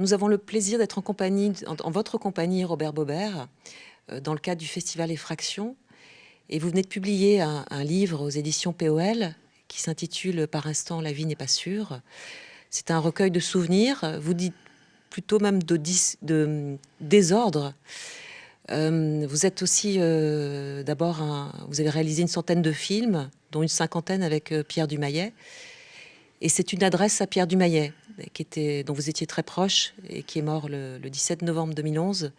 Nous avons le plaisir d'être en votre compagnie, Robert Bobert, euh, dans le cadre du festival Effraction. Et vous venez de publier un, livre aux éditions POL qui s'intitule Par instant, la vie n'est pas sûre. C'est un recueil de souvenirs, vous dites plutôt même de, de désordre. Euh, vous êtes aussi euh, d'abord, vous avez réalisé une centaine de films, dont une cinquantaine avec Pierre Dumayet. Et c'est une adresse à Pierre Dumayet, dont vous étiez très proche et qui est mort le, 17 novembre 2011,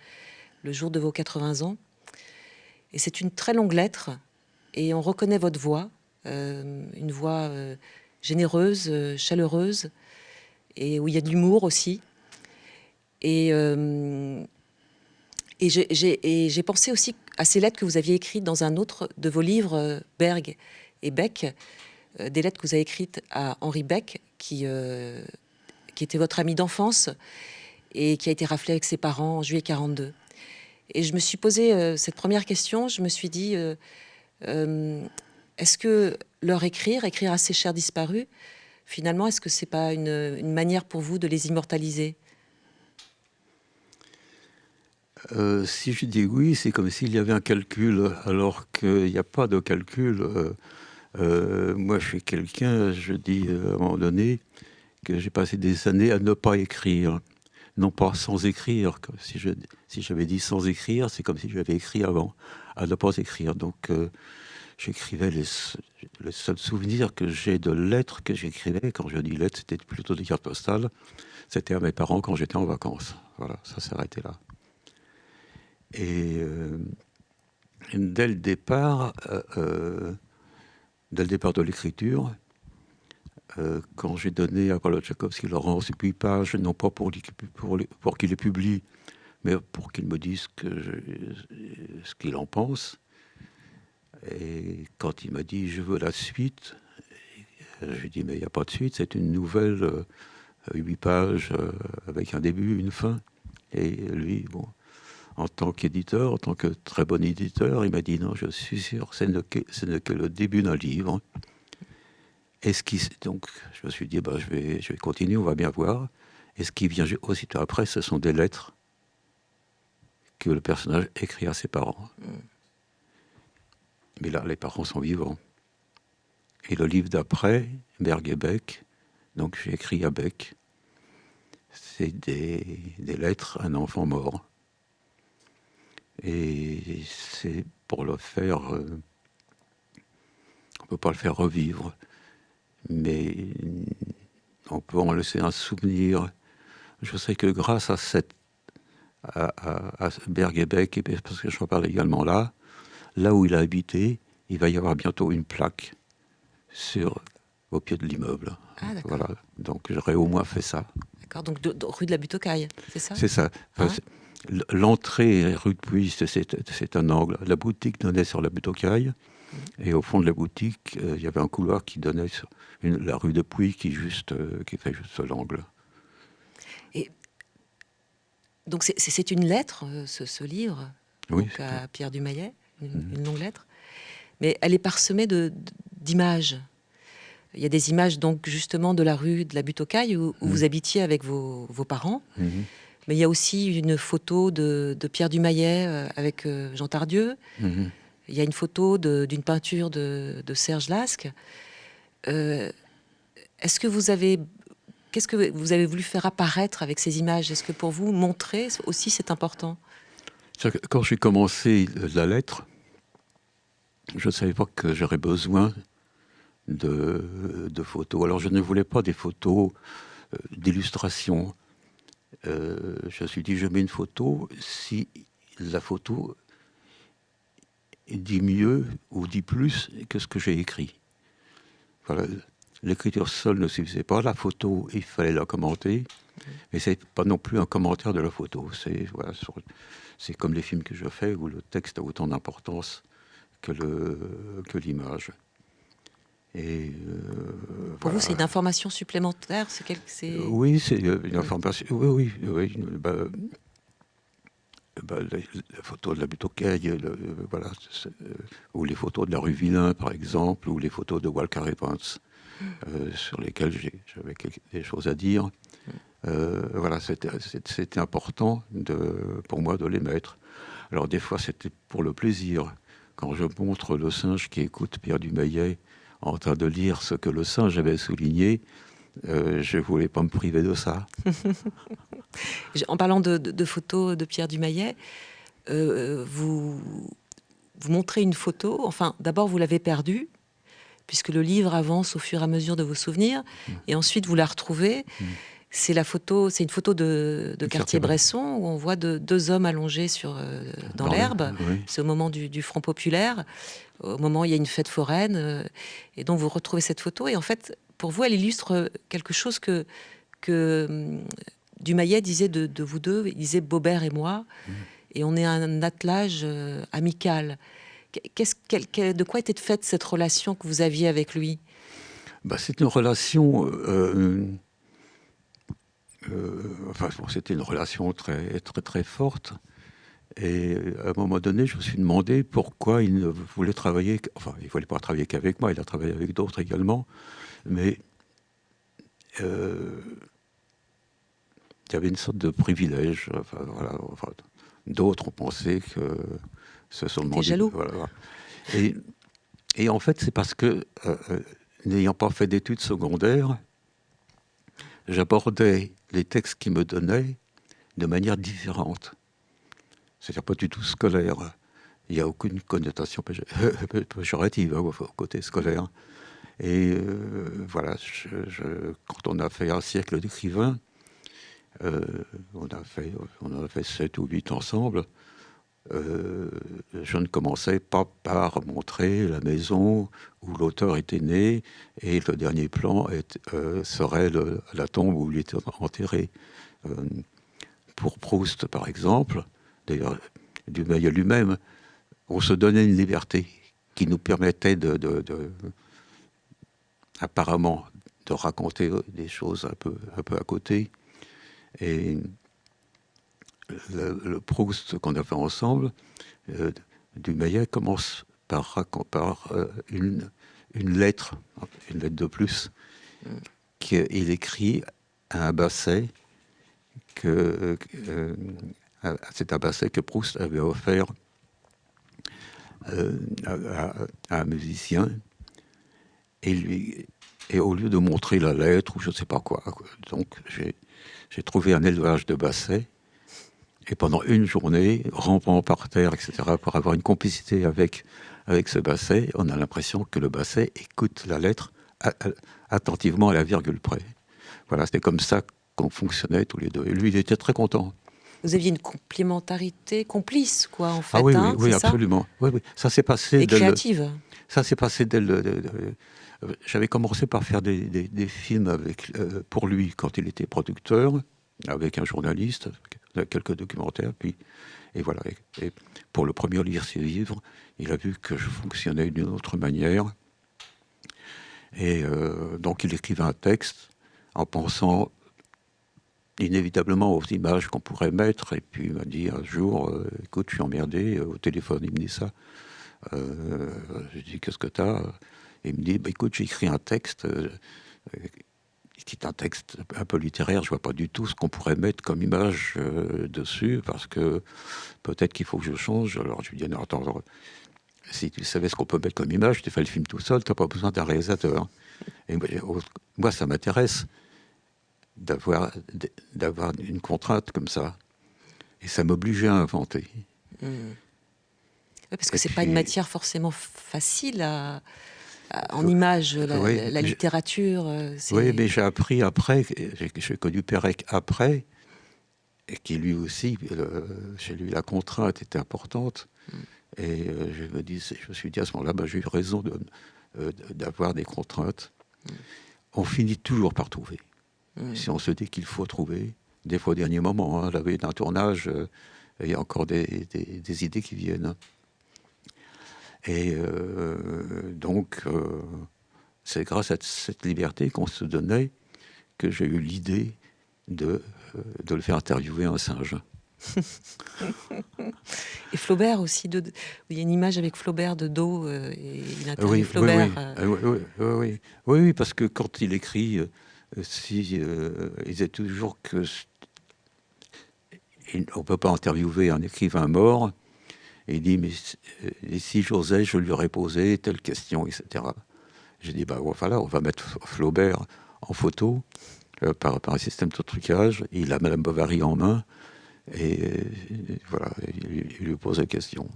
le jour de vos 80 ans. Et c'est une très longue lettre et on reconnaît votre voix, euh, une voix euh, généreuse, euh, chaleureuse et où il y a de l'humour aussi. Et j'ai pensé aussi à ces lettres que vous aviez écrites dans un autre de vos livres, Berg et Beck, des lettres que vous avez écrites à Henri Beck, qui qui était votre ami d'enfance et qui a été raflé avec ses parents en juillet 42. Et je me suis posé euh, cette première question, je me suis dit, euh, euh, est-ce que leur écrire, écrire à ses chers disparus, finalement, est-ce que c'est pas une, manière pour vous de les immortaliser? Si je dis oui, c'est comme s'il y avait un calcul, alors qu'il n'y a pas de calcul. moi, je suis quelqu'un, je dis à un moment donné, que j'ai passé des années à ne pas écrire. Non pas sans écrire. Si j'avais si dit sans écrire, c'est comme si j'avais écrit avant, à ne pas écrire. Donc euh, j'écrivais les, seuls souvenirs que j'ai de lettres que j'écrivais. Quand je dis lettres, c'était plutôt des cartes postales. C'était à mes parents quand j'étais en vacances. Voilà, ça s'est arrêté là. Et euh, dès le départ, euh, dès le départ de l'écriture, euh, quand j'ai donné à Paulo Tchaikovsky Laurence huit pages, non pas pour, qu'il les publie, mais pour qu'il me dise que ce qu'il en pense. Et quand il m'a dit je veux la suite, j'ai dit mais il n'y a pas de suite, c'est une nouvelle euh, huit pages euh, avec un début, une fin. Et lui, bon, en tant qu'éditeur, en tant que très bon éditeur, il m'a dit non, je suis sûr, ce n'est que le début d'un livre. Et ce qui, donc, je me suis dit, bah, je, vais, je vais continuer, on va bien voir. Et ce qui vient aussitôt après, ce sont des lettres que le personnage écrit à ses parents. Mm. Mais là, les parents sont vivants. Et le livre d'après, Berg et Beck, donc j'ai écrit à Beck, c'est des, des, lettres à un enfant mort. Et c'est pour le faire, euh, on ne peut pas le faire revivre mais on peut en laisser un souvenir. Je sais que grâce à cette à, à, Bergebeck, et parce que je reparle également là, là où il a habité, il va y avoir bientôt une plaque sur au pied de l'immeuble. Ah, voilà. Donc j'aurais au moins fait ça. D'accord. Donc rue de la Butte aux Cailles, c'est ça C'est ça. Ah. L'entrée rue de Puy, c'est un angle. La boutique donnait sur la Butte aux Cailles. Et au fond de la boutique, euh, il y avait un couloir qui donnait sur, la rue de Puy qui, juste, euh, qui fait juste l'angle. Et donc c'est une lettre, euh, ce, livre, à Pierre Dumayet, mhm. une, longue lettre, mais elle est parsemée d'images. Il y a des images donc justement de la rue de la Butte aux Cailles où, mhm. vous habitiez avec vos, parents. Mhm. Mais il y a aussi une photo de, Pierre Dumayet avec Jean Tardieu. Il y a une photo d'une peinture de, Serge Lasque. Euh, est-ce que vous avez Qu'est-ce que vous avez voulu faire apparaître avec ces images? Est-ce que pour vous, montrer aussi, c'est important? Quand j'ai commencé la lettre, je ne savais pas que j'aurais besoin de, photos. Alors, je ne voulais pas des photos euh, d'illustration. Euh, je me suis dit, je mets une photo si la photo dit mieux ou dit plus que ce que j'ai écrit. l'écriture seule ne suffisait pas. La photo, il fallait la commenter. Mais c'est pas non plus un commentaire de la photo. C'est voilà, c'est comme les films que je fais où le texte a autant d'importance que le que l'image. Et euh, Pour vous, c'est une information supplémentaire c'est quelque, Oui, c'est une information. Oui, oui, oui. Bah, bah, la, photo de la butte euh, voilà, euh, ou les photos de la rue Villain, par exemple, ou les photos de Walker Evans, euh, sur lesquelles j'avais des choses à dire. voilà, c'était important pour moi de les mettre. Alors des fois, c'était pour le plaisir. Quand je montre le singe qui écoute Pierre Dumayet en train de lire ce que le singe avait souligné, euh, je ne voulais pas me priver de ça. en parlant de, photos de Pierre Dumayet, euh, vous, vous montrez une photo, enfin d'abord vous l'avez perdue, puisque le livre avance au fur et à mesure de vos souvenirs, mm. et ensuite vous la retrouvez. Mm. C'est la photo, c'est une photo de, de Cartier-Bresson où on voit deux hommes allongés sur, euh, dans, l'herbe. C'est au moment du, Front populaire, au moment où il y a une fête foraine. et donc vous retrouvez cette photo. Et en fait, pour vous, elle illustre quelque chose que, que hum, Dumayet disait de, vous deux. Il disait Bobert et moi, mmh. et on est un attelage euh, amical. De quoi était faite cette relation que vous aviez avec lui? Bah, C'est une relation. Euh, euh, enfin, c'était une relation très, très, très forte. Et à un moment donné, je me suis demandé pourquoi il ne voulait travailler. Enfin, il ne voulait pas travailler qu'avec moi, il a travaillé avec d'autres également mais euh, il y avait une sorte de privilège. D'autres ont pensé que ce sont des jaloux. Et, et, en fait, c'est parce que, euh, euh, n'ayant pas fait d'études secondaires, j'abordais les textes qu'ils me donnaient de manière différente. C'est-à-dire pas du tout scolaire. Il n'y a aucune connotation péjorative hein, au côté scolaire. Et euh, voilà, quand on a fait un siècle d'écrivains, euh, on, on en a fait sept ou huit ensemble, euh, je ne commençais pas par montrer la maison où l'auteur était né et le dernier plan serait la tombe où il était enterré. pour Proust, par exemple, d'ailleurs, Dumayel lui-même, on se donnait une liberté qui nous permettait de apparemment de raconter des choses un peu, un peu à côté. Et le, Proust qu'on a fait ensemble, euh, du Maillet commence par, par euh, une, une, lettre, une lettre de plus, qu'il écrit à un basset que euh, c'est un basset que Proust avait offert à, un musicien et, lui, et au lieu de montrer la lettre ou je ne sais pas quoi, donc j'ai trouvé un élevage de bassets. Et pendant une journée, rampant par terre, etc., pour avoir une complicité avec, avec ce basset, on a l'impression que le basset écoute la lettre attentivement à la virgule près. Voilà, c'était comme ça qu'on fonctionnait tous les deux. Et lui, il était très content. Vous aviez une complémentarité complice, quoi, en fait. Ah oui, hein, oui, absolument. Oui, oui. Ça s'est passé. Et créative. Ça s'est passé dès le, j'avais commencé par faire des, films avec, euh, pour lui quand il était producteur, avec un journaliste, quelques documentaires, puis et voilà. Et, pour le premier lire ses livres, il a vu que je fonctionnais d'une autre manière. Et euh, donc il écrivait un texte en pensant inévitablement aux images qu'on pourrait mettre. Et puis il m'a dit un jour, euh, écoute, je suis emmerdé, au téléphone il me dit ça. Euh, je dis, qu'est-ce que tu as et il me dit, bah, écoute, j'ai écrit un texte, euh, qui est un texte un peu littéraire, je vois pas du tout ce qu'on pourrait mettre comme image euh, dessus, parce que peut-être qu'il faut que je change. Alors je lui dis, non, attends, si tu savais ce qu'on peut mettre comme image, tu fais le film tout seul, tu n'as pas besoin d'un réalisateur. Moi, ça m'intéresse d'avoir d'avoir une contrainte comme ça. Et ça m'obligeait à inventer. Mmh. parce que c'est n'est pas une matière forcément facile à, en images, la, littérature. Euh, oui, mais j'ai appris après, j'ai connu Pérec après, et qui lui aussi, chez lui, la contrainte était importante. Mm. Et euh, je me dis, je me suis dit à ce moment-là, bah, j'ai eu raison euh, d'avoir des contraintes. Mm. on finit toujours par trouver. Si on se dit qu'il faut trouver, des fois au dernier moment, hein, la veille d'un tournage, euh, il y a encore des, idées qui viennent. Et euh, donc, euh, c'est grâce à cette liberté qu'on se donnait que j'ai eu l'idée de, de le faire interviewer un singe. et Flaubert aussi, de, il y a une image avec Flaubert de dos, et il interviewe Flaubert. Oui oui, oui, oui, parce que quand il écrit, si, il disait toujours que on ne peut pas interviewer un écrivain mort. Il dit, mais si j'osais, je lui aurais posé telle question, etc. J'ai dit, bah voilà, on va mettre Flaubert en photo euh, par, un système de trucage. Il a Madame Bovary en main. Et, voilà, il, lui pose la question.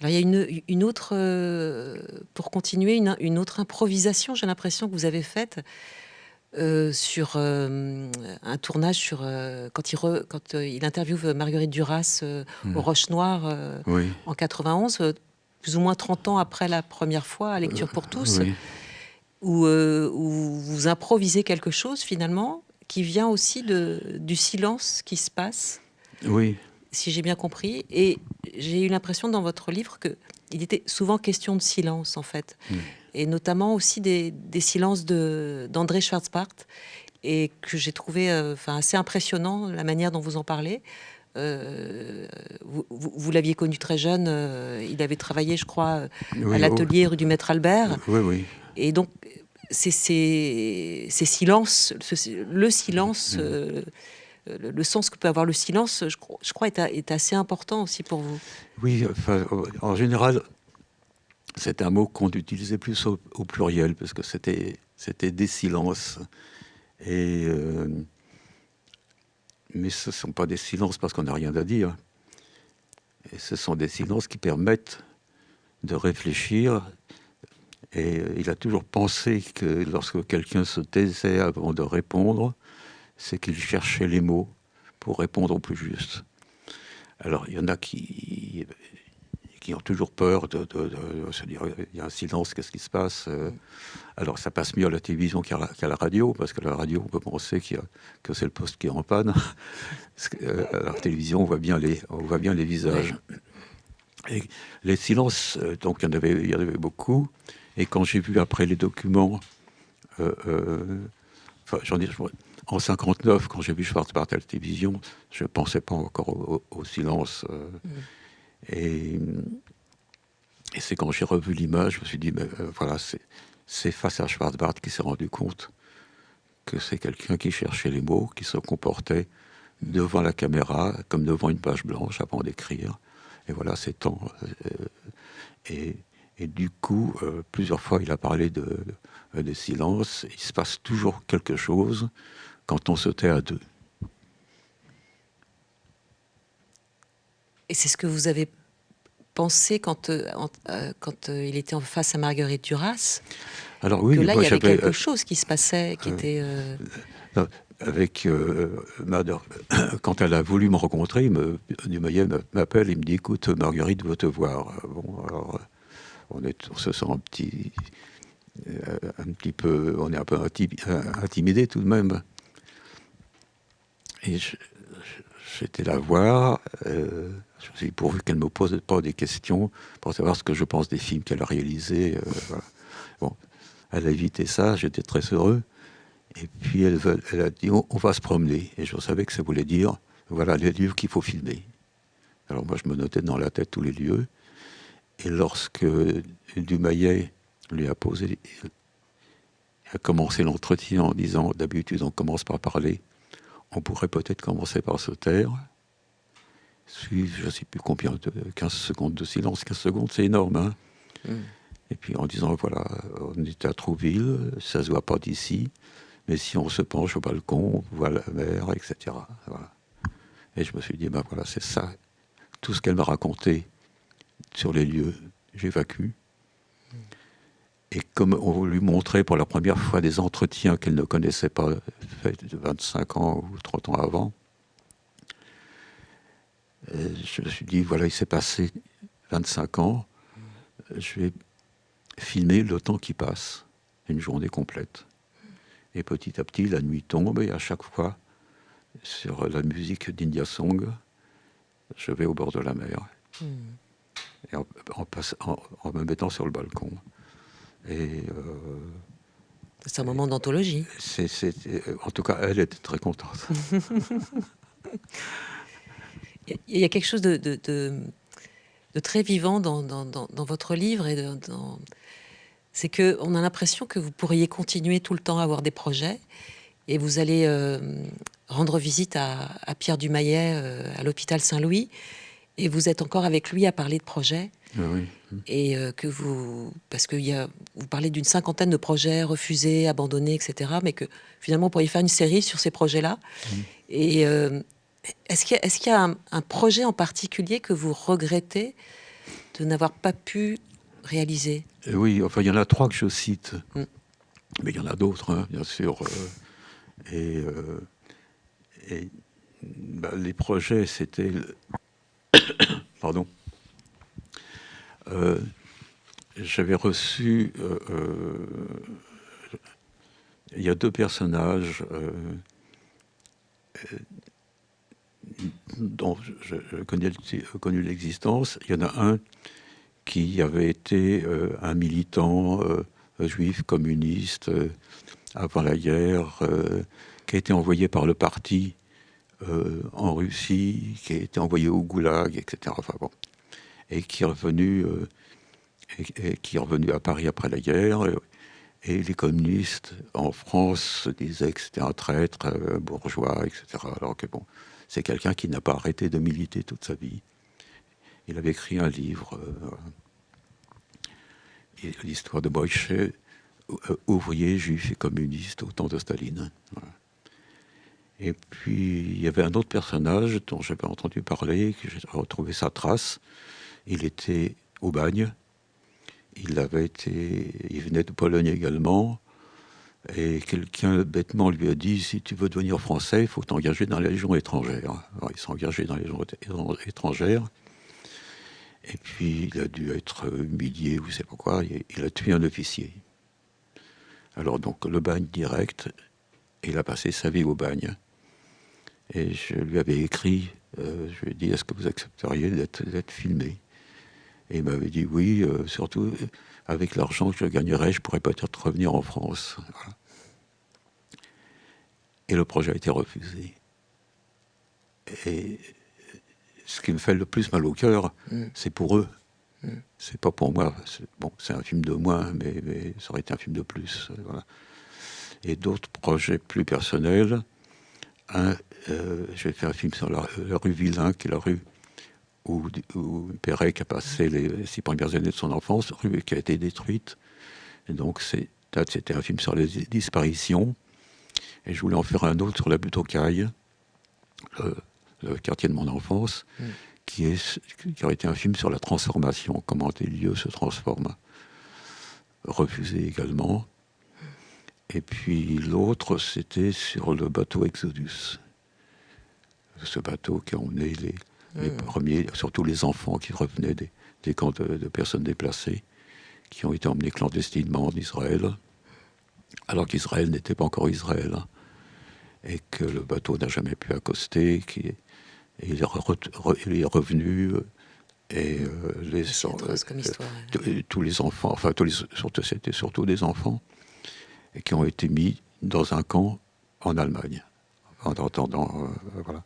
Alors il y a une, autre, euh, pour continuer, une autre improvisation, j'ai l'impression que vous avez faite. Euh, sur euh, un tournage sur euh, quand il quand il interviewe Marguerite Duras au hmm. Roche Noire en 91, plus ou moins 30 ans après la première fois à Lecture pour tous, où, où, vous improvisez quelque chose finalement qui vient aussi de, du silence qui se passe. Oui. Si j'ai bien compris, et j'ai eu l'impression dans votre livre que il était souvent question de silence en fait. Hmm et notamment aussi des, silences d'André Schwarzbart, et que j'ai trouvé euh, assez impressionnant la manière dont vous en parlez. Euh, vous, l'aviez connu très jeune, euh, il avait travaillé, je crois, à l'atelier rue du Maître Albert. Oui, oui. Et donc, ces, silences, le silence, mm. Le, sens que peut avoir le silence, je, crois, est, assez important aussi pour vous. Oui, en général, c'est un mot qu'on utilisait plus au, pluriel, parce que c'était, des silences. Euh, mais ce ne sont pas des silences parce qu'on n'a rien à dire. Ce sont des silences qui permettent de réfléchir. Et il a toujours pensé que lorsque quelqu'un se taisait avant de répondre, c'est qu'il cherchait les mots pour répondre au plus juste. Alors, il y en a qui qui ont toujours peur de, se dire il y a un silence, qu'est-ce qui se passe euh. Alors ça passe mieux à la télévision qu'à la, radio, parce que la radio, on peut penser que c'est le poste qui est en panne. Euh, à la télévision, on voit bien les, on voit bien les visages. Les silences, euh, donc il y en avait, beaucoup. Et quand j'ai vu après les documents, enfin, j'en dis, en 59, quand j'ai vu Schwarzbart à la télévision, je ne pensais pas encore au, silence. Mm. Et, c'est quand j'ai revu l'image, je me suis dit, ben, euh, voilà, c'est face à Schwarzbart qui s'est rendu compte que c'est quelqu'un qui cherchait les mots, qui se comportait devant la caméra comme devant une page blanche avant d'écrire. Et voilà, c'est temps. Euh, et, du coup, euh, plusieurs fois, il a parlé de, de, silence. Il se passe toujours quelque chose quand on se tait à deux. Et c'est ce que vous avez pensé quand, euh, euh, quand euh, il était en face à Marguerite Duras? Alors oui, que là, il y avait quelque chose qui se passait, qui était... avec quand elle a voulu me rencontrer, me, Dumayet m'appelle, il me dit, écoute, Marguerite veut te voir. Bon, alors, on, est, on se sent un petit, un petit peu, on est un peu intimidé tout de même. Et j'étais la voir. Je me suis pourvu qu'elle ne me pose pas des questions pour savoir ce que je pense des films qu'elle a réalisés. Euh, bon, elle a évité ça, j'étais très heureux. Et puis elle, a dit, on, va se promener. Et je savais que ça voulait dire, voilà les lieux qu'il faut filmer. Alors moi, je me notais dans la tête tous les lieux. Et lorsque Dumayet lui a posé, a commencé l'entretien en disant, d'habitude on commence par parler, on pourrait peut-être commencer par se taire suivre, je ne sais plus combien, 15 secondes de silence. 15 secondes, c'est énorme. Hein. Mm. Et puis en disant, voilà, on est à Trouville, ça ne se voit pas d'ici, mais si on se penche au balcon, on voit la mer, etc. Et je me suis dit, ben voilà, c'est ça. Tout ce qu'elle m'a raconté sur les lieux, j'évacue. Et comme on lui montrait pour la première fois des entretiens qu'elle ne connaissait pas, faits de 25 ans ou 30 ans avant, euh, je me suis dit, voilà, il s'est passé 25 ans, je vais filmer le temps qui passe, une journée complète. Et petit à petit, la nuit tombe et à chaque fois, sur la musique d'India Song, je vais au bord de la mer. Hmm. Et en, en, me mettant sur le balcon. Euh, c'est un moment d'anthologie. en tout cas, elle était très contente. Il y a quelque chose de, de, très vivant dans, dans, votre livre et c'est que on a l'impression que vous pourriez continuer tout le temps à avoir des projets et vous allez euh, rendre visite à, Pierre Dumayet euh, à l'hôpital Saint-Louis et vous êtes encore avec lui à parler de projets. Ah oui. Et euh, que vous, parce que y a, vous parlez d'une cinquantaine de projets refusés, abandonnés, etc. Mais que finalement, vous pourriez faire une série sur ces projets-là. Mmh. Et est-ce qu'il y a, un, projet en particulier que vous regrettez de n'avoir pas pu réaliser? Euh, Oui, enfin, il y en a trois que je cite. Mm. Mais il y en a d'autres, hein, bien sûr. Euh, et, euh, bah, les projets, c'était. Pardon. J'avais reçu. il y a deux personnages dont je, connais connu l'existence. Il y en a un qui avait été euh, un militant euh, juif communiste euh, avant la guerre, qui a été envoyé par le parti en Russie, qui a été envoyé au goulag, etc. Enfin, bon. Et qui est revenu, et, qui est revenu à Paris après la guerre. Et les communistes en France disaient que c'était un traître bourgeois, etc. Alors que bon, c'est quelqu'un qui n'a pas arrêté de militer toute sa vie. Il avait écrit un livre, euh, l'histoire de euh, ouvrier, juif et communiste au temps de Staline. Et puis, il y avait un autre personnage dont j'avais entendu parler, que j'ai retrouvé sa trace. Il était au bagne. Il avait été, il venait de Pologne également. Et quelqu'un bêtement lui a dit si tu veux devenir français, il faut t'engager dans la Légion étrangère. Alors il s'est engagé dans la Légion étrangère. Et puis il a dû être humilié ou je sais pas quoi. Il a tué un officier. Alors donc le bagne direct, il a passé sa vie au bagne. Et je lui avais écrit, euh, je lui ai dit est-ce que vous accepteriez d'être filmé? Et il m'avait dit oui, euh, surtout avec l'argent que je gagnerais, je pourrais peut-être revenir en France. Et le projet a été refusé. Et ce qui me fait le plus mal au cœur, mm. c'est pour eux. Mm. C'est pas pour moi. Bon, c'est un film de moins, mais, ça aurait été un film de plus. Et d'autres projets plus personnels. Un, euh, j'ai fait un film sur la, rue Villain, qui est la rue où, où Pérec a passé les six premières années de son enfance, rue qui a été détruite. Et donc c'était un film sur les disparitions. Et je voulais en faire un autre sur la butte aux cailles, le, quartier de mon enfance, mm. qui, est, qui aurait été un film sur la transformation, comment des lieux se transforment. Refusé également. Et puis l'autre, c'était sur le bateau Exodus. Ce bateau qui a emmené les, les hmm. premiers, surtout les enfants qui revenaient des, camps de, personnes déplacées, qui ont été emmenés clandestinement en Israël, alors qu'Israël n'était pas encore Israël, hein, et que le bateau n'a jamais pu accoster, qui, et il, est revenu. Euh, et euh, les, euh, tous les enfants, enfin, surtout, c'était surtout des enfants, et qui ont été mis dans un camp en Allemagne, en attendant, voilà.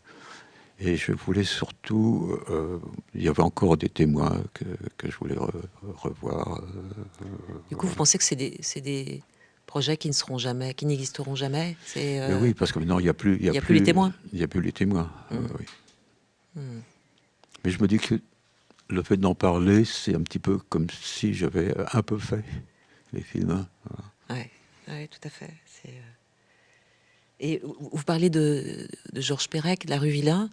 Et je voulais surtout, euh, il y avait encore des témoins que, que je voulais revoir. Euh, du coup, vous pensez que c'est des, des, projets qui ne seront jamais, qui n'existeront jamais? Euh, Oui, parce que maintenant, il n'y a plus, il y a, plus, les témoins. Il n'y a plus les témoins. Mmh. oui. Mmh. Mais je me dis que le fait d'en parler, c'est un petit peu comme si j'avais un peu fait les films. Oui, ouais, tout à fait. C'est et vous parlez de, Georges Perec, de la rue Villain.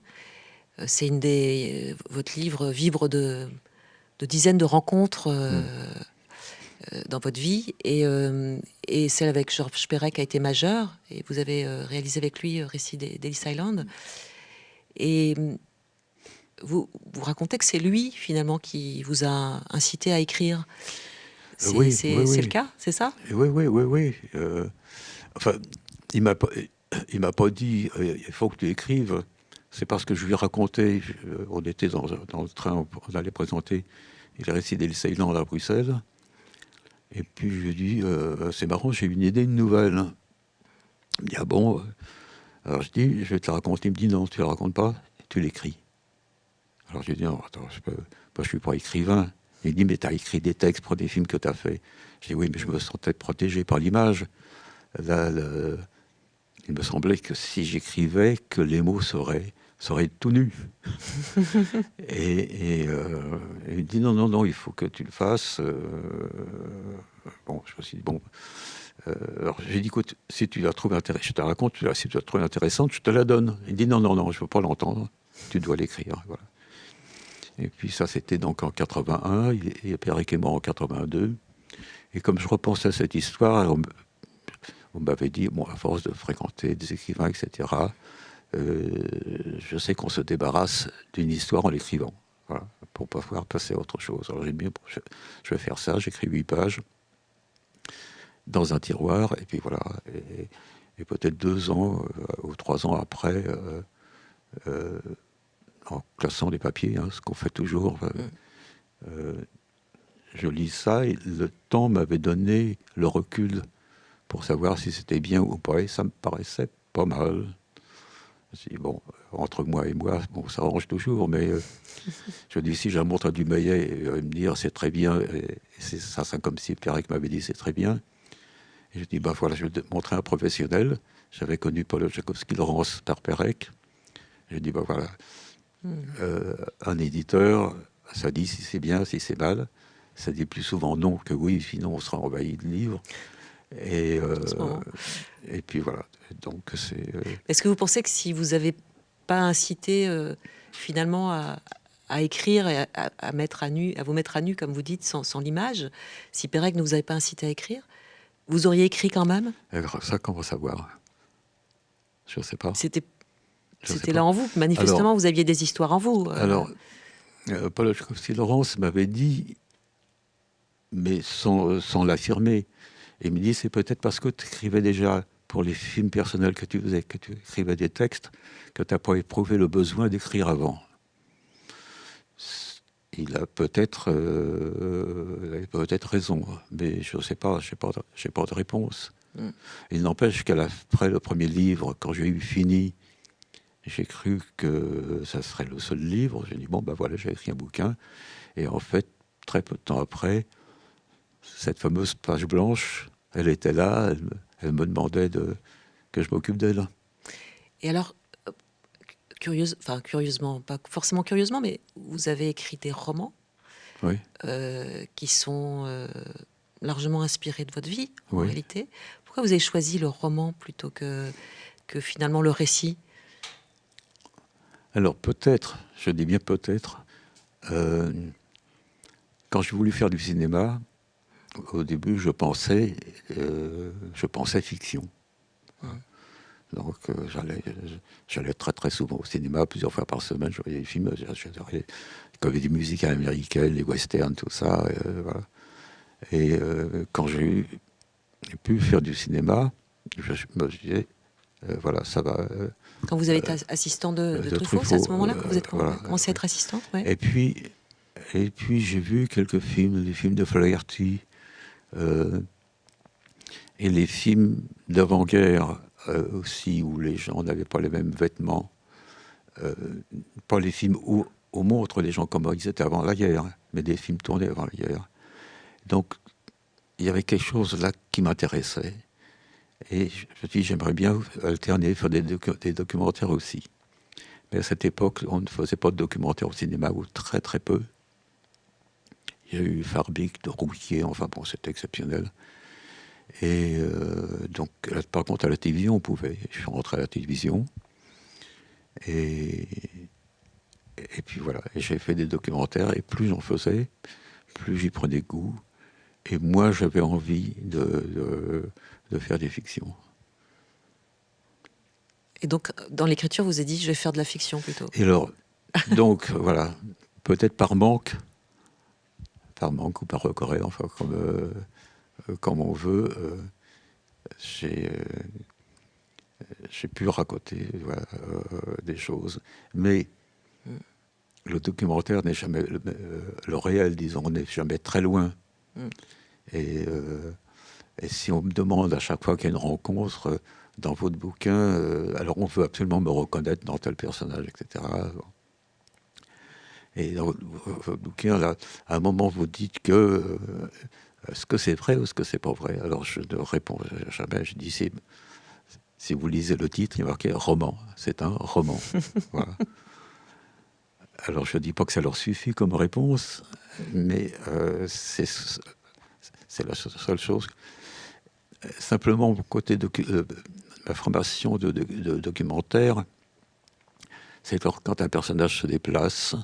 Euh, c'est une des. Euh, votre livre vibre de, dizaines de rencontres euh, mm. dans votre vie. Et, et, celle avec Georges Perec a été majeure. Et vous avez réalisé avec lui Récit d'Ellis Island. Et vous, vous racontez que c'est lui, finalement, qui vous a incité à écrire. C'est oui, le cas, c'est ça? Oui, oui, oui, oui. enfin il m'a il m'a pas dit euh, il faut que tu écrives. C'est parce que je lui ai raconté, on était dans, le train, on allait présenter il récité le Ceylan à Bruxelles. Et puis je lui ai dit euh, c'est marrant, j'ai une idée, une nouvelle. Il me dit ah bon Alors je dis je vais te la raconter. Il me dit non, tu la racontes pas, tu l'écris. Alors je lui ai dit non, attends, je ne je suis pas écrivain. Il dit mais tu as écrit des textes pour des films que tu as fait. Je dis oui, mais je me sentais protégé par l'image. Là, il me semblait que si j'écrivais, que les mots seraient, seraient tout nus. et, euh, il me dit non, non, non, il faut que tu le fasses. Euh, bon, je me suis dit, bon. Euh, alors j'ai dit, écoute, si tu la trouves intéressante, je te la raconte, si tu la trouves intéressante, je te la donne. Il dit non, non, non, je ne veux pas l'entendre, tu dois l'écrire. Voilà. Et puis ça, c'était donc en 81, et Pierre est mort en 82. Et comme je repensais à cette histoire, on m'avait dit, bon, à force de fréquenter des écrivains, etc., euh, je sais qu'on se débarrasse d'une histoire en l'écrivant, pour pouvoir passer à autre chose. Alors j'ai dit, je, vais faire ça, j'écris huit pages dans un tiroir, et puis voilà. Et, peut-être deux ans euh, ou trois ans après, euh, en classant les papiers, hein, ce qu'on fait toujours, je lis ça, et le temps m'avait donné le recul pour savoir si c'était bien ou pas. Et ça me paraissait pas mal. Je bon, entre moi et moi, bon, ça arrange toujours, mais euh, je dis si j'ai montre à Dumayet, il va me dire c'est très bien, et, c'est ça, c'est comme si Pierre m'avait dit c'est très bien. Et je dis, bah voilà, je vais montrer un professionnel. J'avais connu Paul Tchaikovsky, Laurence Tarperek. Je dis, bah voilà. Euh, un éditeur, ça dit si c'est bien, si c'est mal. Ça dit plus souvent non que oui, sinon on sera envahi de livres. Et, euh, et puis voilà. Donc c'est. Euh, Est-ce que vous pensez que si vous n'avez pas incité finalement à, à, écrire et à, mettre à nu, à vous mettre à nu, comme vous dites, sans, sans l'image, si Pérec ne vous avait pas incité à écrire, vous auriez écrit quand même? Alors, Ça, qu'on va savoir? Je ne sais pas. C'était. C'était là en vous. Manifestement, vous aviez des histoires en vous. Alors, Paul Laurence m'avait dit, mais sans, sans l'affirmer, il me dit, c'est peut-être parce que tu écrivais déjà pour les films personnels que tu faisais, que tu écrivais des textes, que tu n'as pas éprouvé le besoin d'écrire avant. Il a peut-être euh, peut-être raison, mais je ne sais pas, je n'ai pas, pas, de réponse. Mm. Il n'empêche qu'après le premier livre, quand j'ai eu fini, j'ai cru que ça serait le seul livre. J'ai dit, bon, ben voilà, j'ai écrit un bouquin. Et en fait, très peu de temps après, cette fameuse page blanche, elle était là, elle, me demandait de, que je m'occupe d'elle. Et alors, euh, curieuse, enfin curieusement, pas forcément curieusement, mais vous avez écrit des romans oui. Euh, qui sont euh, largement inspirés de votre vie, en réalité. Pourquoi vous avez choisi le roman plutôt que, que finalement le récit? Alors peut-être, je dis bien peut-être, quand j'ai voulu faire du cinéma, au début, je pensais, euh, je pensais fiction. Donc, euh, j'allais, très très souvent au cinéma, plusieurs fois par semaine. Je voyais des films, j'adorais les comédies musicales américaines, les westerns, tout ça. Euh. Et quand j'ai pu faire du cinéma, je, me disais, voilà, ça va. Quand vous avez été assistant de, Truffaut, c'est à ce moment-là que vous êtes commencé à être assistant Et puis, et puis j'ai vu quelques films, les films de Flaherty, euh, et les films d'avant-guerre euh, aussi, où les gens n'avaient pas les mêmes vêtements. Euh, pas les films où on montre les gens comme ils étaient avant la guerre, mais des films tournés avant la guerre. Donc, il y avait quelque chose là qui m'intéressait. Et je dit, j'aimerais bien alterner, faire des, documentaires aussi. Mais à cette époque, on ne faisait pas de documentaires au cinéma, ou très très peu. Il y a eu Farbik de Rouquier, enfin bon, c'était exceptionnel. Et euh, donc, par contre, à la télévision, on pouvait. Je suis rentré à la télévision. Et, puis voilà, j'ai fait des documentaires, et plus j'en faisais, plus j'y prenais goût. Et moi, j'avais envie de, faire des fictions. Et donc, dans l'écriture, vous avez dit, je vais faire de la fiction plutôt. Et alors, donc, voilà, peut-être par manque, par manque ou par recoré, enfin comme, euh, euh, comme on veut. Euh, j'ai j'ai pu raconter des choses. Mais mm. le documentaire n'est jamais, le, réel, disons, n'est jamais très loin. Mm. Et, et, si on me demande à chaque fois qu'il y a une rencontre dans votre bouquin, alors on veut absolument me reconnaître dans tel personnage, etc. Et dans votre bouquin, là, à un moment, vous dites que euh, est-ce que c'est vrai ou est-ce que c'est pas vrai? Alors je ne réponds jamais. Je dis si, si vous lisez le titre, il y a marqué roman. C'est un roman. voilà. Alors je ne dis pas que ça leur suffit comme réponse, mais euh, c'est la seule chose. Simplement, côté de euh, la formation de, de documentaire, c'est quand un personnage se déplace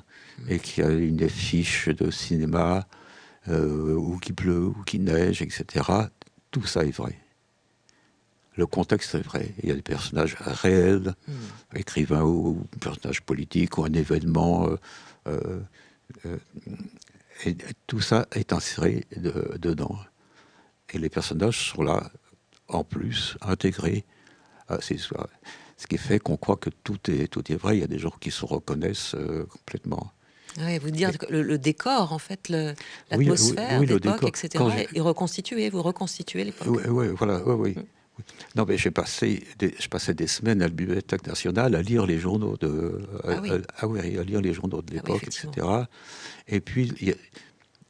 et qu'il y a une affiche de cinéma, euh, ou qu'il pleut, ou qu'il neige, etc. Tout ça est vrai. Le contexte est vrai. Il y a des personnages réels, hmm. écrivains ou, personnages politiques, ou un événement. Euh, euh, et, tout ça est inséré dedans. Et les personnages sont là, en plus, intégrés à ces histoires. Ce qui fait qu'on croit que tout est, tout est vrai. Il y a des gens qui se reconnaissent euh, complètement. Oui, vous dire que le, décor, en fait, l'atmosphère oui, l'époque, etc., est reconstitué. Vous reconstituez l'époque. Oui, oui, voilà, oui, mm. Non, mais j'ai passé, des, je passais des semaines à la Bibliothèque nationale à lire les journaux de, ah, oui. À, à, lire les journaux de ah l'époque, etc. Et puis,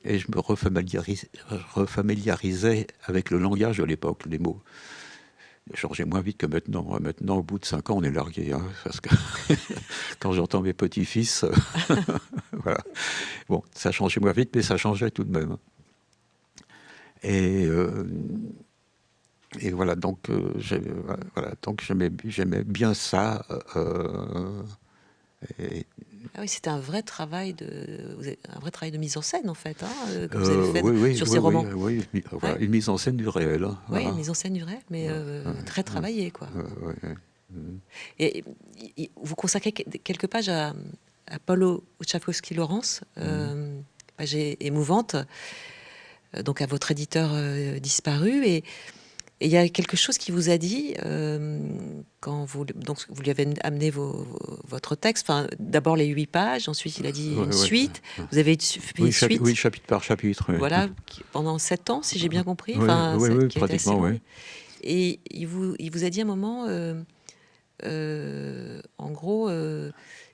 et je me refamiliarisais, avec le langage de l'époque, les mots changé moins vite que maintenant. Maintenant, au bout de cinq ans, on est largué. Hein, parce que quand j'entends mes petits-fils, voilà. Bon, ça changé moins vite, mais ça changeait tout de même. Et, euh, et voilà, donc, euh, voilà, j'aimais, bien ça. Euh, et, ah oui, c'était un vrai travail de, un vrai travail de mise en scène en fait, hein, euh, que vous avez fait oui, sur ces romans. Oui, une mise en scène du réel. Hein, oui, une mise en scène du réel, mais euh, très travaillée quoi. Et, vous consacrez quelques pages à, à Paulo Uchafowski-Laurence, euh, mmh. page émouvante, donc à votre éditeur disparu et et il y a quelque chose qui vous a dit euh, quand vous, donc vous lui avez amené vos, votre texte. Enfin, d'abord les huit pages, ensuite il a dit une suite. Vous avez fait une suite. Oui, chapitre par chapitre. Voilà, pendant sept ans, si j'ai bien compris. Enfin, oui, pratiquement, oui. Et il vous, il vous a dit un moment, euh, euh, en gros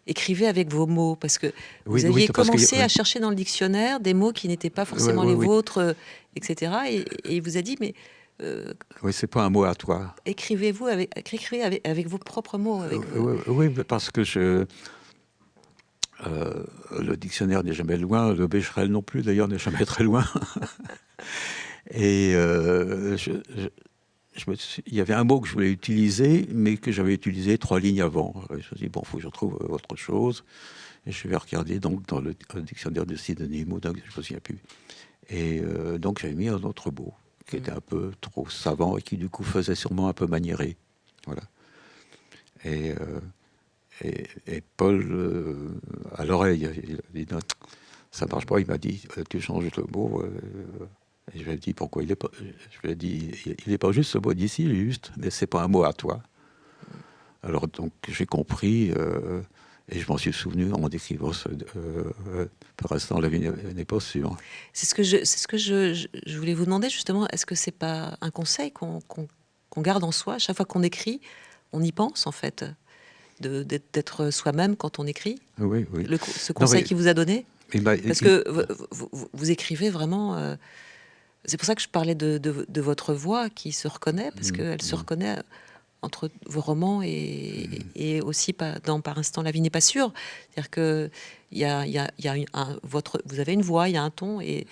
écrivez avec vos mots, parce que vous aviez commencé à chercher dans le dictionnaire des mots qui n'étaient pas forcément les vôtres, etc. Et, et, il vous a dit, mais euh, oui, c'est pas un mot à toi. Écrivez-vous avec, écrivez avec, vos propres mots. oui, parce que je, euh, le dictionnaire n'est jamais loin, le Becherel non plus, d'ailleurs, n'est jamais très loin. Et euh, je, me il y avait un mot que je voulais utiliser, mais que j'avais utilisé trois lignes avant. Je me suis dit, bon, il faut que je trouve autre chose. Et je vais regarder donc dans le, dictionnaire de synonymes, donc je ne me souviens plus. Et donc j'avais mis un autre mot qui était un peu trop savant et qui du coup faisait sûrement un peu maniéré. Voilà. Et, euh, Paul, euh, à l'oreille, il a dit ça marche pas. Il m'a dit euh, tu changes le mot. et je lui ai dit pourquoi il est pas. Je lui ai dit il n'est pas juste ce mot d'ici, il est juste, mais c'est pas un mot à toi. Alors donc j'ai compris. Et je m'en suis souvenu en décrivant ce, euh, par l'instant, la vie n'est pas sûre. C'est ce que, je, ce que je, je, voulais vous demander justement. Est-ce que c'est pas un conseil qu'on, garde en soi? Chaque fois qu'on écrit On y pense en fait, d'être soi-même quand on écrit? Oui, oui. Le, ce conseil qu'il vous a donné? Ben, Parce que vous, vous, écrivez vraiment. Euh, c'est pour ça que je parlais de, de, votre voix qui se reconnaît, parce mmh, qu'elle se mmh. reconnaît entre vos romans et, et aussi dans Par instant la vie n'est pas sûre. C'est-à-dire que y a, y a, y a un, votre, vous avez une voix, il y a un ton, et,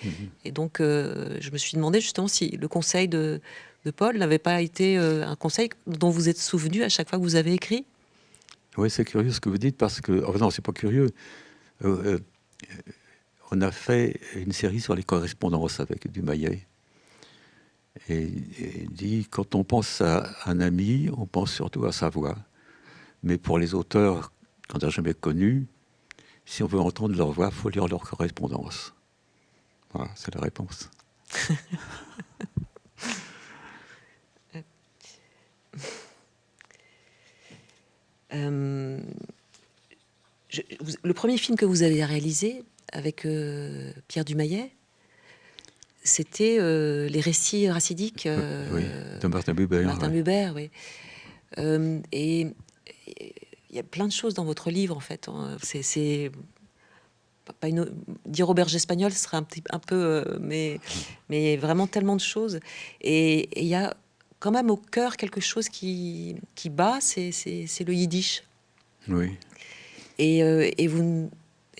et donc euh, je me suis demandé justement si le conseil de, de Paul n'avait pas été euh, un conseil dont vous êtes souvenu à chaque fois que vous avez écrit? Oui, c'est curieux ce que vous dites parce que, oh non, c'est pas curieux. Euh, on a fait une série sur les correspondances avec Dumayet et, dit quand on pense à un ami, on pense surtout à sa voix. Mais pour les auteurs qu'on n'a jamais connus, si on veut entendre leur voix, il faut lire leur correspondance. Voilà, c'est la réponse. le premier film que vous avez réalisé avec Pierre Dumayet, c'était les récits racidiques de Martin Buber. Martin Buber, oui. et il y a plein de choses dans votre livre, en fait. Hein. C'est pas une, dire auberge espagnole, ce serait un petit un peu, euh, mais mais vraiment tellement de choses. Et il y a quand même au cœur quelque chose qui qui bat, c'est le yiddish. Oui. Et, euh, et vous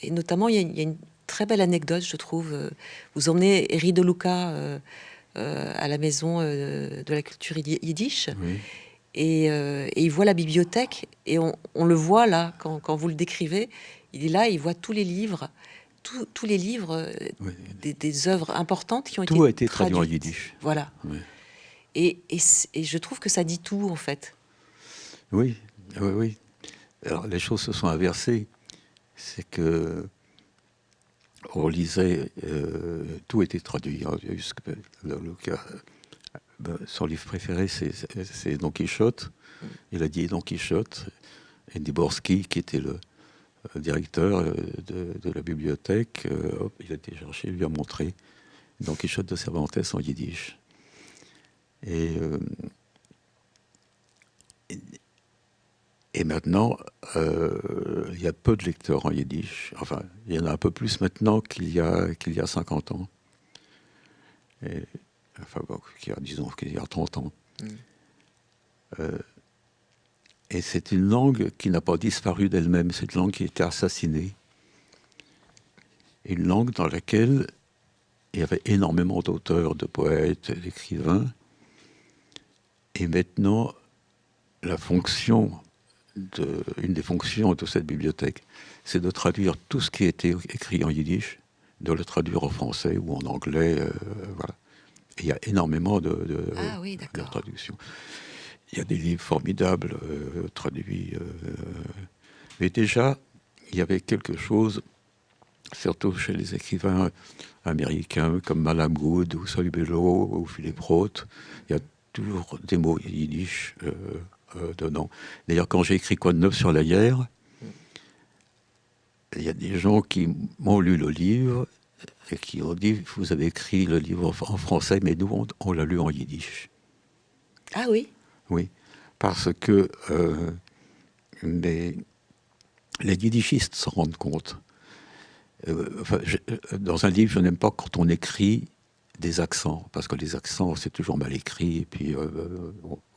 et notamment il y, a une très belle anecdote, je trouve. Vous emmenez Eri de Luca euh, à la maison de la culture yiddish. Oui. Et, et, il voit la bibliothèque et on, on le voit là quand, quand, vous le décrivez il est là, il voit tous les livres, tous les livres, euh, des, œuvres importantes qui ont été Tout a été traduit en yiddish. Voilà. Et, et, je trouve que ça dit tout, en fait. Oui, oui, oui. Alors, les choses se sont inversées. C'est que on lisait, euh, tout était traduit. Hein, ben, son livre préféré, c'est Don Quichotte. Il a dit Don Quichotte. Et Dvorsky, qui était le, euh, directeur euh, de, la bibliothèque, il a été chercher, lui a montré Don Quichotte de Cervantes en yiddish. Et, et, maintenant, il y a peu de lecteurs en yiddish. Enfin, il y en a un peu plus maintenant qu'il y a, qu'il y a 50 ans. Et, enfin, bon, qu'il y a, disons, qu'il y a 30 ans. Mm. Et c'est une langue qui n'a pas disparu d'elle-même, cette langue qui a été assassinée. Une langue dans laquelle il y avait énormément d'auteurs, de poètes, d'écrivains. Et maintenant, la fonction, de, une des fonctions de cette bibliothèque, c'est de traduire tout ce qui été écrit en yiddish, de le traduire en français ou en anglais. Euh, voilà. Et il y a énormément de, de, ah oui, de traductions. Il y a des livres formidables euh, traduits. Euh, mais déjà, il y avait quelque chose, surtout chez les écrivains américains comme Malamud ou Solibello ou Philippe Roth, il y a toujours des mots yiddish euh, dedans. D'ailleurs, quand j'ai écrit Quoi de neuf sur la guerre, il y a des gens qui m'ont lu le livre et qui ont dit Vous avez écrit le livre en français, mais nous, on, on l'a lu en yiddish. Ah oui? Oui, parce que euh, les, les yiddishistes s'en rendent compte. Euh, euh, dans un livre, je n'aime pas quand on écrit des accents, parce que les accents, c'est toujours mal écrit, et puis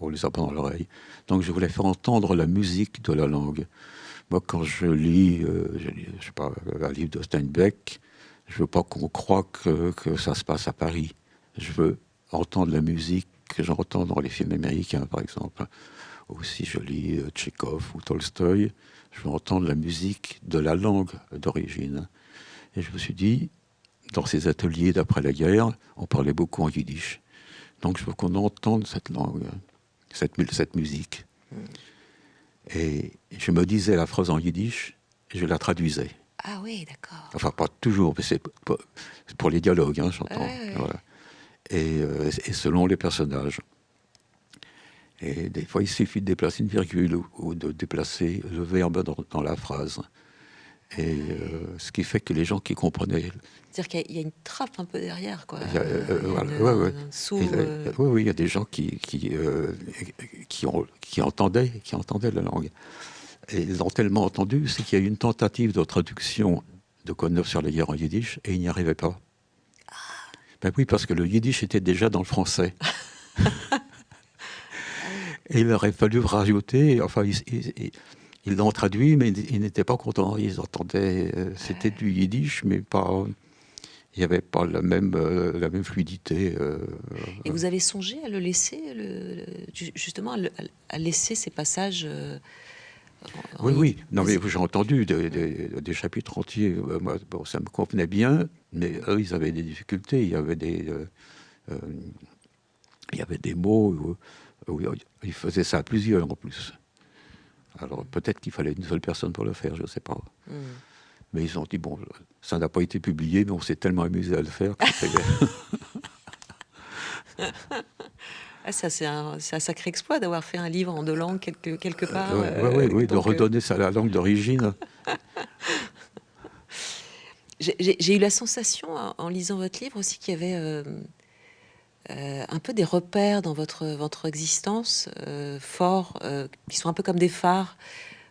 on, les a pas dans l'oreille. Donc je voulais faire entendre la musique de la langue. Moi, quand je lis, je, je sais pas, un livre de Steinbeck, je veux pas qu'on croie que, ça se passe à Paris. Je veux entendre la musique que j'entends dans les films américains, par exemple, ou si je lis euh, ou Tolstoï, je veux entendre la musique de la langue d'origine. Et je me suis dit, dans ces ateliers d'après la guerre, on parlait beaucoup en yiddish. Donc je veux qu'on entende cette langue, cette, cette musique. Hmm. Et je me disais la phrase en yiddish et je la traduisais. Ah oui, d'accord. Enfin, pas toujours, mais c'est pour les dialogues, hein, j'entends. Voilà. Euh, et, selon les personnages. Et des fois, il suffit de déplacer une virgule ou, de déplacer le verbe dans, la phrase. Et euh, ce qui fait que les gens qui comprenaient. C'est-à-dire qu'il y a une trappe un peu derrière, quoi. oui, oui, il y a des gens qui, qui, euh, qui, ont, qui, entendaient, qui entendaient la langue. Et ils l'ont tellement entendu, c'est qu'il y a eu une tentative de traduction de Code sur les guerres en yiddish et ils n'y arrivaient pas. Ben oui, parce que le yiddish était déjà dans le français. et il aurait fallu rajouter, enfin, ils l'ont traduit, mais ils n'étaient pas contents. Ils entendaient, euh, c'était du yiddish, mais pas. Il n'y avait pas la même, euh, la même fluidité. Euh, et vous avez songé à le laisser, le, justement, à, laisser ces passages oui, oui. Non, mais j'ai entendu des, chapitres entiers. Moi, bon, ça me convenait bien, mais eux, ils avaient des difficultés. Il y avait des, euh, il y avait des mots où, ils faisaient ça à plusieurs en plus. Alors peut-être qu'il fallait une seule personne pour le faire, je ne sais pas. Hmm. Mais ils ont dit bon, ça n'a pas été publié, mais on s'est tellement amusé à le faire. Ah, ça, c'est un, un, sacré exploit d'avoir fait un livre en deux langues quelque, quelque part. Euh, oui, oui, de redonner ça à la langue d'origine. J'ai eu la sensation, en, lisant votre livre aussi, qu'il y avait euh, euh, un peu des repères dans votre, votre existence forts, qui sont un peu comme des phares.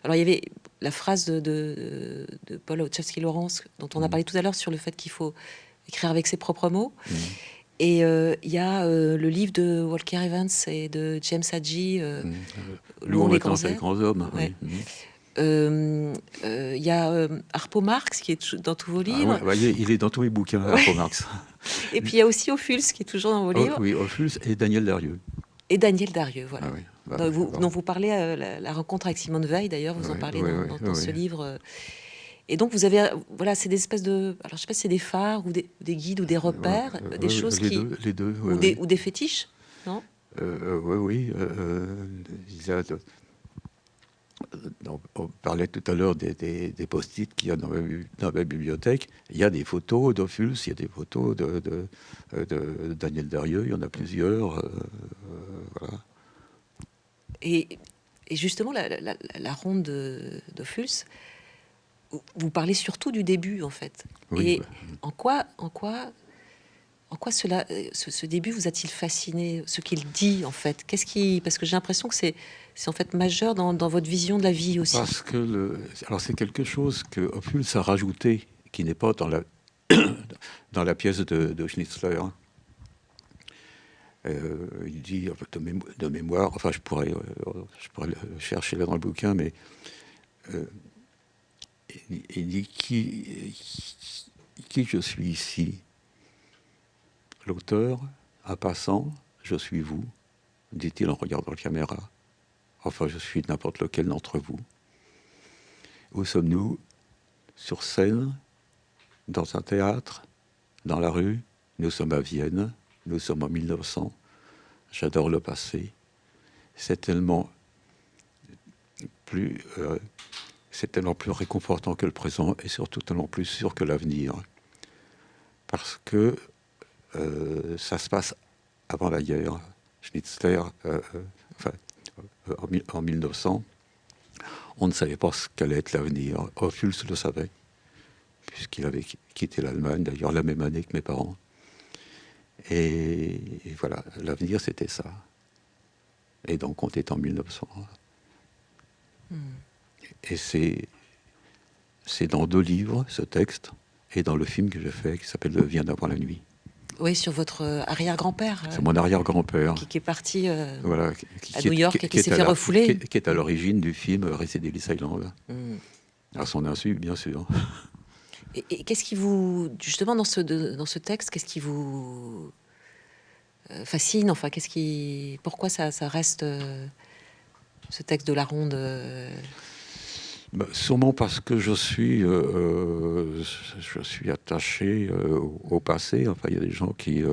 Alors, il y avait la phrase de, de, de Paul Wachowski-Lawrence, dont on a mm. parlé tout à l'heure, sur le fait qu'il faut écrire avec ses propres mots. Mm. Et euh, il y a euh, le livre de Walker Evans et de James Hadji, euh, mmh. L'on les, grands hommes. Il y a Harpo Marx qui est dans tous vos ah livres. Ah il est dans tous mes bouquins, Harpo Marx. et puis il y a aussi Ophuls qui est toujours dans vos livres. oui, Ophuls et Daniel Darieux. Et Daniel Darieux, voilà. Ah bah, dont, vous, dont, vous, parlez, la, la, rencontre avec Simone Veil, d'ailleurs, vous en parlez dans, dans ce livre. Et donc, vous avez, voilà, c'est des espèces de, alors je sais pas si c'est des phares ou des, des, guides ou des repères, des choses les qui, deux, les deux, ou, des, ou, des, fétiches, non? Euh, Oui, oui. Euh, donc, on parlait tout à l'heure des, des, des post-it qu'il y a dans ma, dans ma, bibliothèque. Il y a des photos d'Ophuls, il y a des photos de, de, de, Daniel Darieux, il y en a plusieurs. Euh, voilà. Et, et, justement, la, la, la ronde d'Ophuls, vous parlez surtout du début, en fait. et en quoi, en quoi, en quoi cela, ce, début vous a-t-il fasciné Ce qu'il dit, en fait, qu'est-ce qui, parce que j'ai l'impression que c'est, en fait majeur dans, votre vision de la vie aussi. Alors c'est quelque chose que Ophuls a rajouté, qui n'est pas dans la dans la pièce de, de Schnitzler. Euh, il dit de, mémoire, enfin je pourrais, euh, je pourrais le chercher là dans le bouquin, mais euh, il dit qui je suis ici L'auteur, un passant, je suis vous, dit-il en regardant la caméra. Enfin, je suis n'importe lequel d'entre vous. Où sommes-nous? Sur scène Dans un théâtre Dans la rue? Nous sommes à Vienne. Nous sommes en 1900. J'adore le passé. C'est tellement plus euh, c'est tellement plus réconfortant que le présent et surtout tellement plus sûr que l'avenir. Parce que ça se passe avant la guerre. Schnitzler, euh, euh, enfin, en, 1900, on ne savait pas ce qu'allait être l'avenir. Ophuls le savait, puisqu'il avait quitté l'Allemagne, d'ailleurs la même année que mes parents. Et, voilà, l'avenir c'était ça. Et donc on était en 1900. Et c'est, c'est dans deux livres, ce texte, et dans le film que j'ai fait, qui s'appelle Vient d'avoir la nuit. Oui, sur votre euh, arrière-grand-père. C'est mon arrière-grand-père. Qui, est parti euh, voilà, qui, à New York et qui, s'est fait refouler. Qui, est à l'origine du film Resident Island. Mm. À son insu, bien sûr. Et, qu'est-ce qui vous, justement, dans ce, dans ce texte, qu'est-ce qui vous euh, fascine Enfin, qu'est-ce qui, pourquoi ça, ça reste ce texte de la ronde bah, sûrement parce que je suis, euh, euh, je suis attaché euh, au passé. Enfin, il y a des gens qui.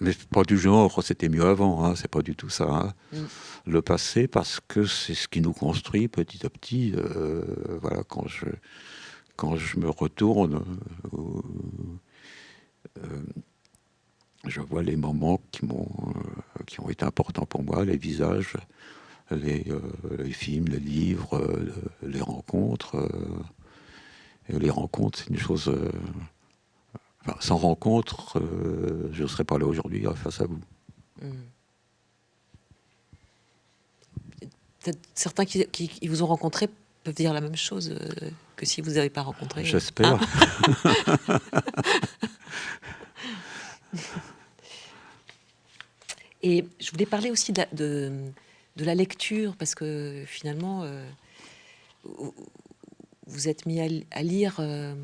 mais pas du genre, c'était mieux avant, hein, c'est pas du tout ça. Hein. Mm. Le passé, parce que c'est ce qui nous construit petit à petit. voilà, quand je, quand je me retourne, je vois les moments qui, m'ont, qui ont été importants pour moi, les visages, les, euh, les, films, les livres, euh, les rencontres. Euh, et les rencontres, c'est une chose. Enfin, sans rencontre, je ne serais pas là aujourd'hui face à vous. Hmm. Certains qui, qui, vous ont rencontré peuvent dire la même chose que si vous n'avez pas rencontré. J'espère. Ah. Et je voulais parler aussi de, de la lecture, parce que finalement, euh, vous êtes mis à, lire euh,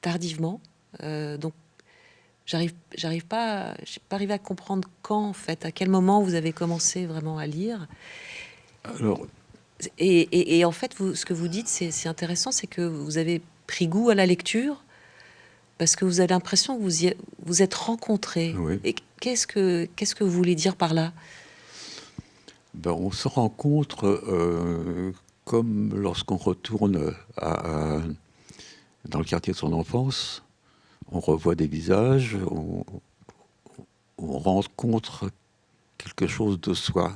tardivement. Euh, donc, j'arrive, j'arrive pas, j'ai pas arrivé à comprendre quand, en fait, à quel moment vous avez commencé vraiment à lire. Alors. Et, en fait, vous, ce que vous dites, c'est, intéressant, c'est que vous avez pris goût à la lecture parce que vous avez l'impression que vous vous êtes rencontrés. Et qu'est-ce que qu'est-ce que vous voulez dire par là? Ben, on se rencontre euh, comme lorsqu'on retourne dans le quartier de son enfance. On revoit des visages, on rencontre quelque chose de soi.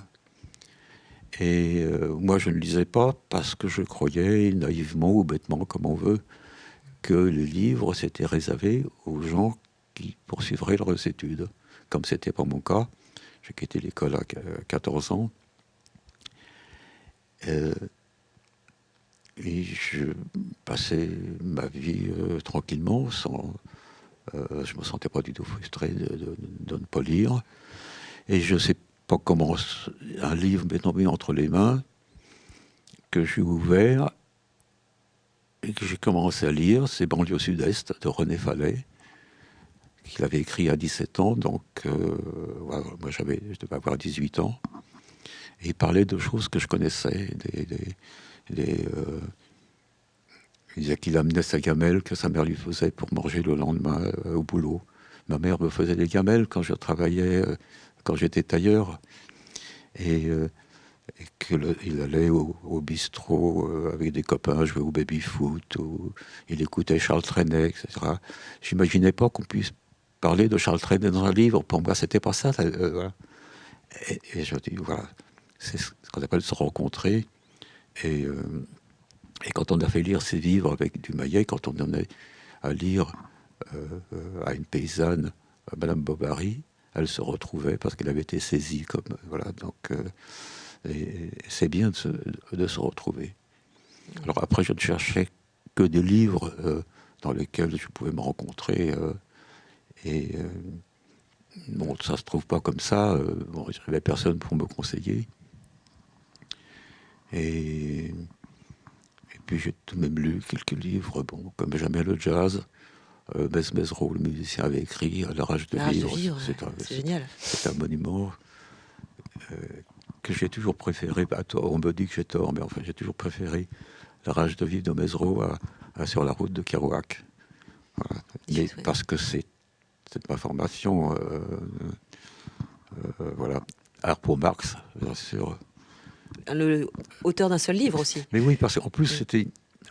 Et euh, moi, je ne lisais pas parce que je croyais naïvement ou bêtement, comme on veut, que les livres s'étaient réservés aux gens qui poursuivraient leurs études, comme c'était pas mon cas. J'ai quitté l'école à 14 ans. Euh, et je passais ma vie euh, tranquillement, sans, euh, je me sentais pas du tout frustré de, ne pas lire. Et je ne sais pas comment un livre m'est tombé entre les mains, que j'ai ouvert et que j'ai commencé à lire. C'est Banlieue Sud-Est de René Fallet, qu'il avait écrit à 17 ans. Donc, euh, moi, j'avais, je devais avoir 18 ans. Il parlait de choses que je connaissais, des, des, euh, il disait qu'il amenait sa gamelle que sa mère lui faisait pour manger le lendemain euh, au boulot. Ma mère me faisait des gamelles quand je travaillais, euh, quand j'étais tailleur. Et, qu'il allait au, bistrot avec des copains jouer au baby-foot, il écoutait Charles Trenet, etc. J'imaginais pas qu'on puisse parler de Charles Trenet dans un livre. Pour moi, c'était pas ça. et, je dis, voilà, c'est ce qu'on appelle se rencontrer. Et, euh, quand on a fait lire ses livres avec du Maillet, quand on donnait à lire euh, euh, à une paysanne, Madame Bobary, elle se retrouvait parce qu'elle avait été saisie comme voilà. Donc c'est bien de se, retrouver. Alors après, je ne cherchais que des livres dans lesquels je pouvais me rencontrer. et bon, ça se trouve pas comme ça. bon, avait personne pour me conseiller. Et, et puis j'ai tout de même lu quelques livres, bon, comme Jamais le jazz. Euh, le musicien, avait écrit à l'âge de vivre. C'est génial. C'est un monument euh, que j'ai toujours préféré. Bah, on me dit que j'ai tort, mais enfin, j'ai toujours préféré la rage de vivre de Mesro à, sur la route de Kerouac. parce que c'est ma formation. Euh, euh, voilà. Alors pour Marx, bien sûr, le auteur d'un seul livre aussi. Mais oui, parce qu'en plus, c'était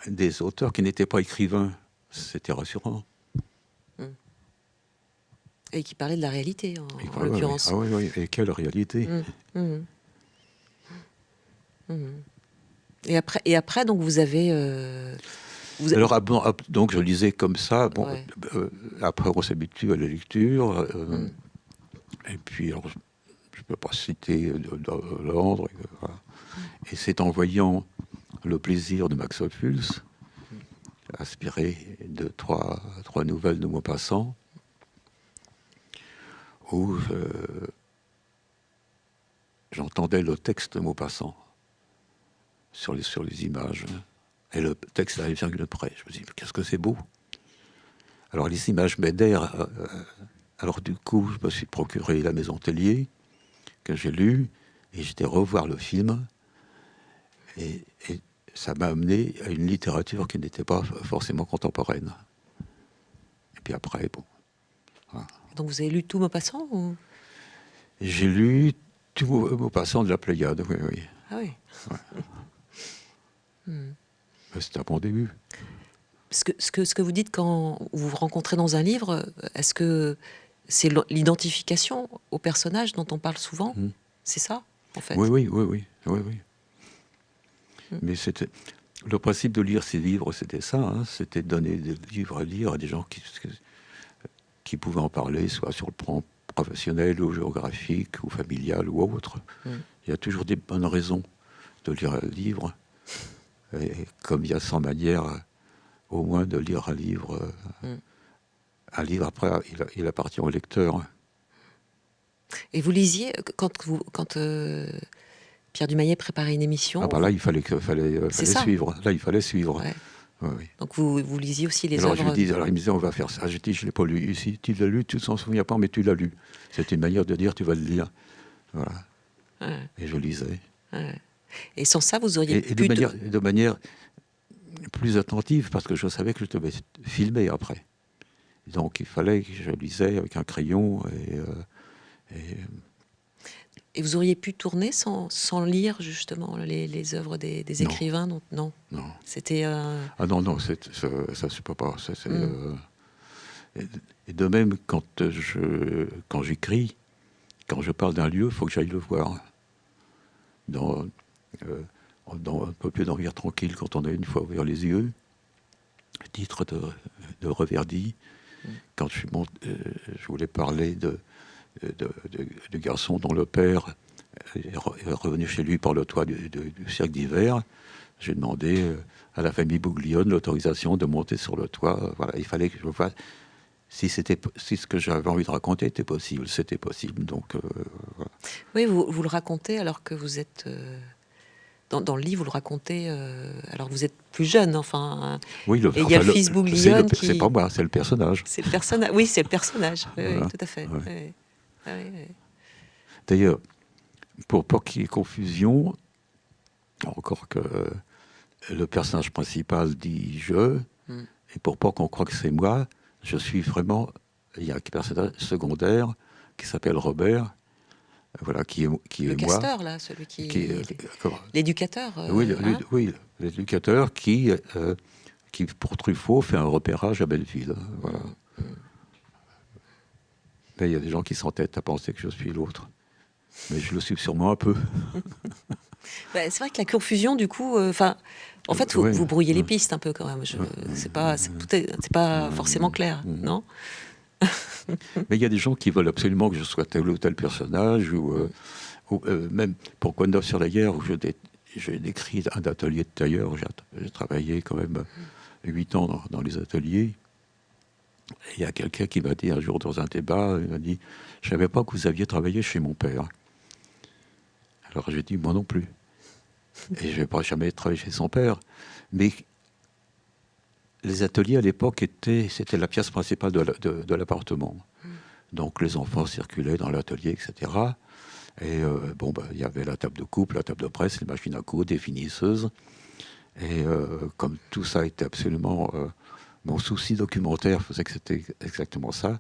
des auteurs qui n'étaient pas écrivains. C'était rassurant. Hmm. Et qui parlaient de la réalité, en, l'occurrence. Ah oui, oui, et quelle réalité hmm. Et après, et après, donc vous avez. Euh, vous Alors, ah, ah, donc je lisais comme ça. Bon, euh, après, on s'habitue à la lecture. Euh, et puis, alors, je ne peux pas citer l'ordre. Voilà. Et c'est en voyant le plaisir de Max Ophuls, inspiré de trois, trois nouvelles de Maupassant, où j'entendais le texte de Maupassant sur les, sur les images. Et le texte arrive virgule près. Je me dis, qu'est-ce que c'est beau Alors les images m'aidèrent. Euh, euh, alors du coup, je me suis procuré La Maison Tellier, que j'ai lu, et j'étais revoir le film. Et, ça m'a amené à une littérature qui n'était pas forcément contemporaine. Et puis après, bon. Donc vous avez lu tout Maupassant ou... J'ai lu tout Maupassant de la Pléiade, oui, oui. Ah oui. Hmm. C'était un bon début. Ce que, ce, que, ce que vous dites quand vous vous rencontrez dans un livre, est-ce que c'est l'identification au personnage dont on parle souvent? Hmm. C'est ça, en fait? Oui, oui, oui, oui. oui, oui. Mais c'était le principe de lire ces livres, c'était ça, hein. c'était donner des livres à lire à des gens qui, qui pouvaient en parler, soit sur le plan professionnel ou géographique ou familial ou autre. Mm. Il y a toujours des bonnes raisons de lire un livre. Et comme il y a 100 manières, au moins, de lire un livre, mm. un livre après, il, appartient au lecteur. Et vous lisiez quand vous, quand euh, Pierre Dumayet préparait une émission. Ah bah là, il fallait, fallait, euh, fallait suivre. Là, il fallait suivre. Donc vous, vous lisiez aussi les alors, œuvres. Je dis, alors il me disait, on va faire ça. Je dis, je ne l'ai pas lu. Si tu l'as lu, tu ne s'en souviens pas, mais tu l'as lu. C'est une manière de dire, tu vas le lire. Voilà. Et je lisais. Et sans ça, vous auriez et, de, manière, de manière plus attentive, parce que je savais que je devais filmer après. Donc il fallait que je lisais avec un crayon et, euh, et et vous auriez pu tourner sans, sans lire justement les, les œuvres des, des écrivains non? non. non. C'était. Euh, ah non, non, ça, ça se peut pas. Hmm. Euh, Et de même, quand je quand j'écris, quand je parle d'un lieu, il faut que j'aille le voir. Dans, euh, dans un peu plus dormir tranquille quand on a une fois ouvert les yeux. Titre de, de Reverdy. Mm. Quand je, monte, euh, je voulais parler de, de, de, garçon dont le père est revenu chez lui par le toit du, du cercle d'hiver, j'ai demandé euh, à la famille Bouglione l'autorisation de monter sur le toit. Voilà, il fallait que je fasse si, si ce que j'avais envie de raconter était possible, c'était possible. Donc, euh, Oui, vous, vous, le racontez alors que vous êtes... Euh, dans, dans, le livre, vous le racontez euh, alors que vous êtes plus jeune, enfin. Oui, le, et il y a le fils Bouglione qui... C'est pas moi, c'est le personnage. C'est le personnage, oui, c'est le personnage, oui, tout à fait. Ah D'ailleurs, pour pas qu'il y ait confusion, encore que le personnage principal dit « je hmm. et pour pas qu'on croie que c'est moi, je suis vraiment. Il y a un personnage secondaire qui s'appelle Robert, voilà, qui est, qui le est casteur, moi. là, celui qui. L'éducateur. Euh, oui, hein oui l'éducateur qui, euh, qui, pour Truffaut, fait un repérage à Belleville. Voilà. Il y a des gens qui s'entêtent à penser que je suis l'autre. Mais je le suis sûrement un peu. bah, c'est vrai que la confusion, du coup, euh, enfin, en fait, vous, brouillez les pistes un peu quand même. C'est pas, c'est pas forcément clair, non? Mais il y a des gens qui veulent absolument que je sois tel ou tel personnage, ou, euh, euh, même pour Condor sur la guerre, où j'ai décrit un atelier de tailleur. J'ai travaillé quand même huit ans dans, les ateliers. Il y a quelqu'un qui m'a dit un jour dans un débat, il m'a dit, je savais pas que vous aviez travaillé chez mon père. Alors j'ai dit, moi non plus. Et je n'ai pas jamais travaillé chez son père. Mais les ateliers à l'époque étaient, c'était la pièce principale de, l'appartement. Donc les enfants circulaient dans l'atelier, etc. Et euh, bon, bah, il y avait la table de coupe, la table de presse, les machines à coudre, des finisseuses. Et euh, comme tout ça était absolument. Euh, mon souci documentaire faisait que c'était exactement ça.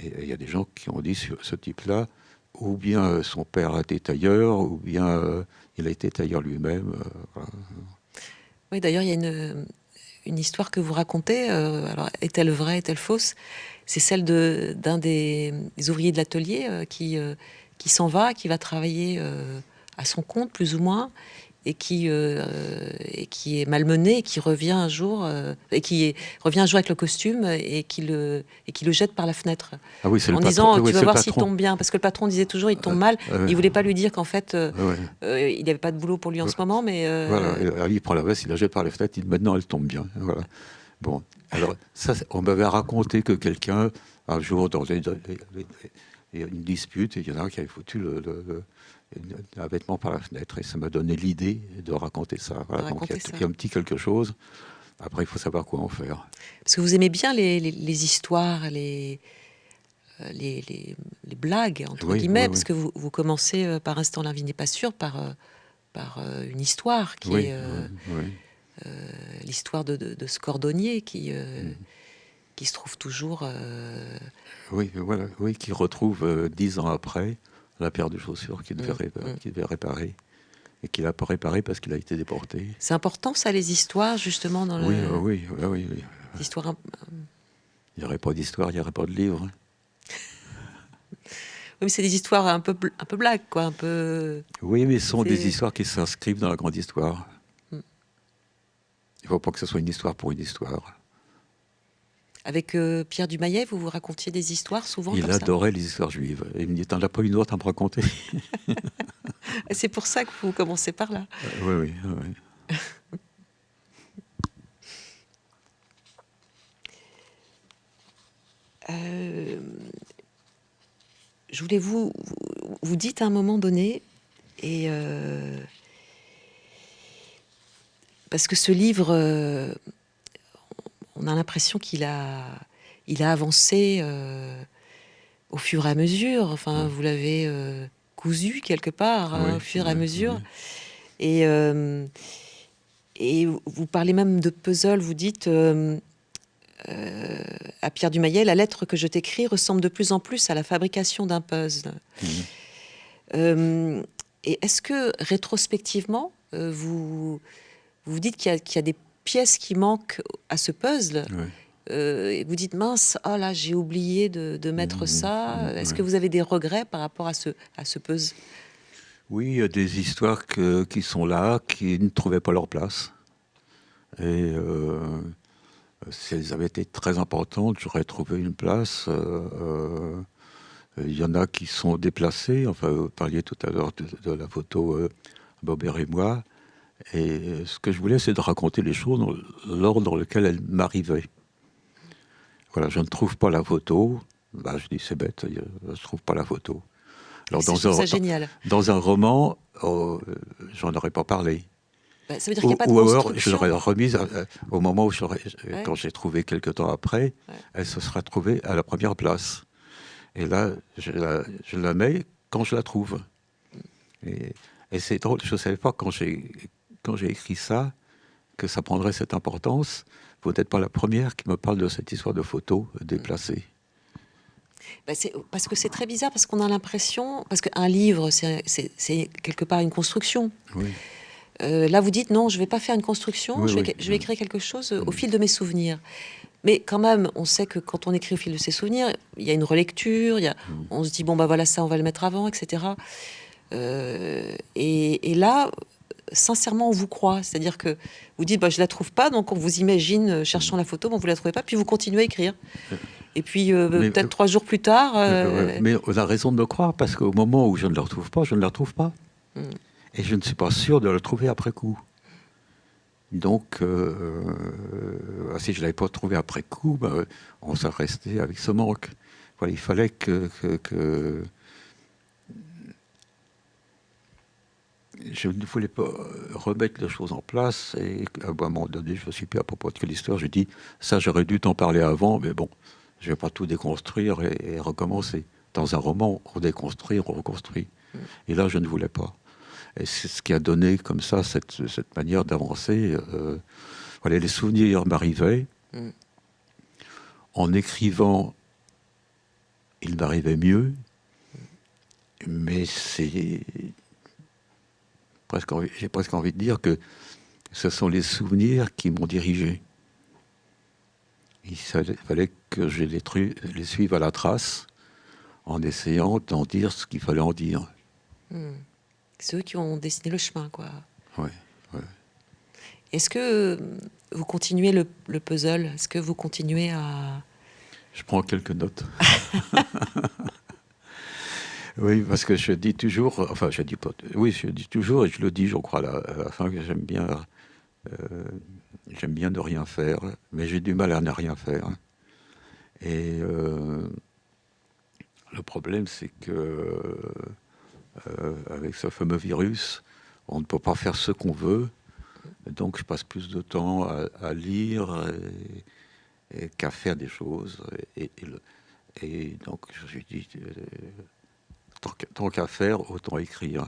et il y a des gens qui ont dit sur ce type-là, ou bien euh, son père a été tailleur, ou bien euh, il a été tailleur lui-même. Euh, oui, d'ailleurs, il y a une, histoire que vous racontez. alors, est-elle vraie, est-elle fausse? C'est celle d'un des, des, ouvriers de l'atelier qui, qui s'en va, qui va travailler à son compte, plus ou moins, et qui, euh, et qui est malmené, et qui revient un jour, euh, et qui revient un jour avec le costume et qui le, et qui le jette par la fenêtre. Ah oui, en disant, tu vas voir s'il tombe bien. Parce que le patron disait toujours, il tombe mal. Il voulait pas lui dire qu'en fait, euh, il n'y avait pas de boulot pour lui en ce moment. Mais voilà, il prend la veste, il la jette par la fenêtre, il dit, maintenant elle tombe bien. Voilà. Bon, alors, ça, on m'avait raconté que quelqu'un, un jour, dans une dispute, il y en a un qui avait foutu le un vêtement par la fenêtre. Et ça m'a donné l'idée de raconter ça. donc il y, a, un petit quelque chose. Après, il faut savoir quoi en faire. Parce que vous aimez bien les, les, histoires, les, euh, les, les, blagues, entre guillemets, parce que vous, vous, commencez euh, par Instant la vie n'est pas sûre, par, euh, par une histoire qui est l'histoire de, de, ce cordonnier qui, mm. qui se trouve toujours. Oui, voilà, oui, qui retrouve dix ans après la paire de chaussures qu'il devait, mm, mm. devait, réparer et qu'il n'a pas réparé parce qu'il a été déporté. C'est important ça, les histoires, justement, dans oui, le... Oui, oui, oui. oui. Il n'y aurait pas d'histoire, il n'y aurait pas de livre. Oui, mais c'est des histoires un peu, un peu blagues, quoi, un peu... Oui, mais ce sont des histoires qui s'inscrivent dans la grande histoire. Mm. Il ne faut pas que ce soit une histoire pour une histoire. Avec euh, Pierre Dumayet, vous vous racontiez des histoires souvent Il adorait les histoires juives. Il me dit T'en as pas une autre à me raconter C'est pour ça que vous commencez par là. Euh, oui, oui. oui. Euh, je voulais vous, vous, dites à un moment donné, et parce que ce livre on a l'impression qu'il a, il a avancé euh, au fur et à mesure. Enfin, vous l'avez euh, cousu quelque part hein, au fur et à mesure. Et, euh, et vous parlez même de puzzle. Vous dites à Pierre Dumayet, la lettre que je t'écris ressemble de plus en plus à la fabrication d'un puzzle. Mmh. et est-ce que rétrospectivement, vous vous dites qu'il y, y, a des pièces qui manquent à ce puzzle, et vous dites mince, ah là j'ai oublié de, mettre mmh, ça. Mmh, Est-ce que vous avez des regrets par rapport à ce, à ce puzzle? Oui, il y a des histoires qui sont là, qui ne trouvaient pas leur place. Et si elles avaient été très importantes, j'aurais trouvé une place. Euh, euh, il y en a qui sont déplacés. Enfin, vous parliez tout à l'heure de, la photo euh, Bobert et moi. Et ce que je voulais, c'est de raconter les choses dans l'ordre dans lequel elles m'arrivaient. Voilà, je ne trouve pas la photo. Bah, je dis, c'est bête, je ne trouve pas la photo. Alors, dans un, génial. dans un roman, oh, j'en aurais pas parlé. Bah, ça veut dire qu'il n'y a pas de ou alors, je l'aurais remise euh, au moment où, quand j'ai trouvé quelques temps après, elle se sera trouvée à la première place. Et là, je la, mets quand je la trouve. Et, c'est drôle, je ne savais pas quand j'ai écrit ça que ça prendrait cette importance. Vous n'êtes pas la première qui me parle de cette histoire de photos déplacées. Bah, parce que c'est très bizarre, parce qu'on a l'impression, parce qu'un livre, c'est quelque part une construction. Oui. Euh, là, vous dites non, je ne vais pas faire une construction, je, vais, écrire quelque chose au fil de mes souvenirs. Mais quand même, on sait que quand on écrit au fil de ses souvenirs, il y a une relecture, y a, mm. on se dit bon bah voilà ça, on va le mettre avant, etc. Euh, et, là, sincèrement, on vous croit. C'est-à-dire que vous dites bah je la trouve pas, donc on vous imagine cherchant la photo, bon vous la trouvez pas, puis vous continuez à écrire. Et puis peut-être trois jours plus tard. Mais on a raison de me croire parce qu'au moment où je ne la retrouve pas, je ne la retrouve pas. Mm et je ne suis pas sûr de le trouver après coup. Donc, euh, euh, si je ne l'avais pas trouvé après coup, ben, on serait resté avec ce manque. Voilà, il fallait que, Je ne voulais pas remettre les choses en place, et à un moment donné, je me suis plus à propos de l'histoire, j'ai dit, ça j'aurais dû t'en parler avant, mais bon, je ne vais pas tout déconstruire et, recommencer. Dans un roman, on déconstruit, on reconstruit. Et là, je ne voulais pas. Et c'est ce qui a donné comme ça cette, cette manière d'avancer. Euh, voilà, les souvenirs m'arrivaient. En écrivant, il m'arrivait mieux. Mais c'est presque j'ai presque envie de dire que ce sont les souvenirs qui m'ont dirigé. Il fallait que je les, les suive à la trace en essayant d'en dire ce qu'il fallait en dire. Mm. C'est eux qui ont dessiné le chemin, quoi. Oui. Est-ce que vous continuez le, puzzle? Est-ce que vous continuez à... Je prends quelques notes. oui, parce que je dis toujours, enfin, je dis pas, oui, je dis toujours, et je le dis, je crois, à la, fin, que j'aime bien, euh, j'aime bien ne rien faire, mais j'ai du mal à ne rien faire. Et euh, le problème, c'est que euh, avec ce fameux virus, on ne peut pas faire ce qu'on veut. Donc je passe plus de temps à, lire qu'à faire des choses. Et, donc je euh, tant qu'à faire, autant écrire.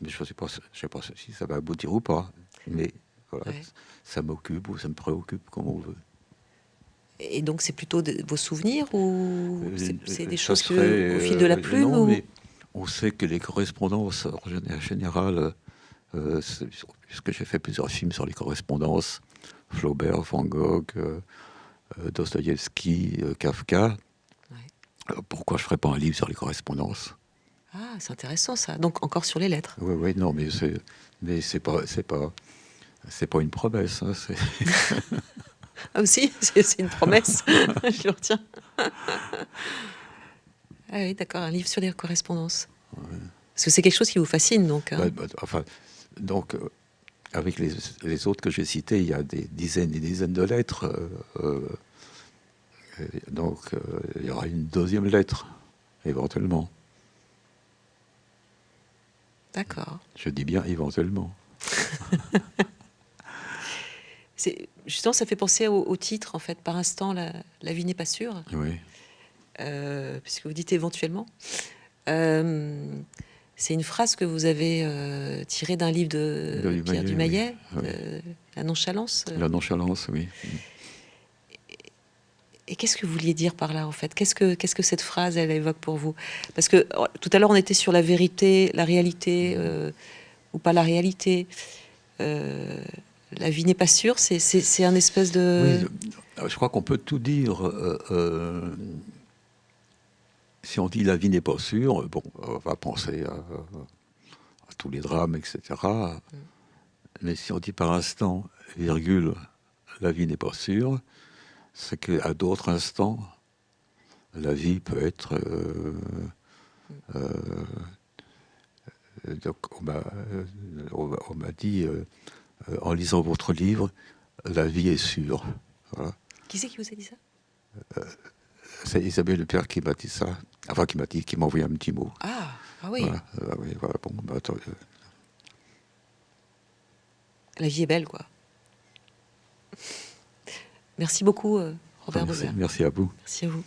Mais je ne sais, pas, sais pas si ça va aboutir ou pas. Mais voilà, ça m'occupe ou ça me préoccupe comme on veut. Et donc c'est plutôt de, vos souvenirs ou euh, c'est des choses que, au fil de la plume on sait que les correspondances, en général, euh, puisque j'ai fait plusieurs films sur les correspondances, Flaubert, Van Gogh, euh, euh Dostoïevski, euh, Kafka, pourquoi je ne ferais pas un livre sur les correspondances? Ah, c'est intéressant ça. Donc encore sur les lettres. Oui, oui, non, mais c'est, mais c'est pas, c'est pas, c'est pas une promesse. Hein, ah aussi, c'est une promesse. je le retiens. Ah oui, d'accord, un livre sur les correspondances. Parce que c'est quelque chose qui vous fascine, donc. Hein. Bah, enfin, donc, euh, avec les, autres que j'ai cités, il y a des dizaines et des dizaines de lettres. Euh, euh, donc, il y aura une deuxième lettre, éventuellement. D'accord. Je dis bien éventuellement. justement, ça fait penser au, titre, en fait, par instant, la, la vie n'est pas sûre. Oui. Euh, puisque vous dites éventuellement. Euh, c'est une phrase que vous avez euh, tirée d'un livre de, Pierre Dumayet, La nonchalance. La nonchalance, oui. Et, qu'est-ce que vous vouliez dire par là, en fait? Qu'est-ce que, cette phrase, elle évoque pour vous? Parce que oh, tout à l'heure, on était sur la vérité, la réalité, ou pas la réalité. la vie n'est pas sûre, c'est un espèce de... Oui, je crois qu'on peut tout dire. Euh, euh, si on dit la vie n'est pas sûre, bon, on va penser à, tous les drames, etc. Mm. Mais si on dit par instant, virgule, la vie n'est pas sûre, c'est qu'à d'autres instants, la vie peut être... Euh, donc on m'a dit euh, en lisant votre livre, la vie est sûre. Qui c'est qui vous a dit ça? Euh, C'est Isabelle Le Père qui m'a dit ça. Enfin, qui m'a dit, qui m'a envoyé un petit mot. Ah, ah oui. Ah oui bon, bah, attends, euh. La vie est belle, quoi. Merci beaucoup, Robert merci, merci à vous. Merci à vous.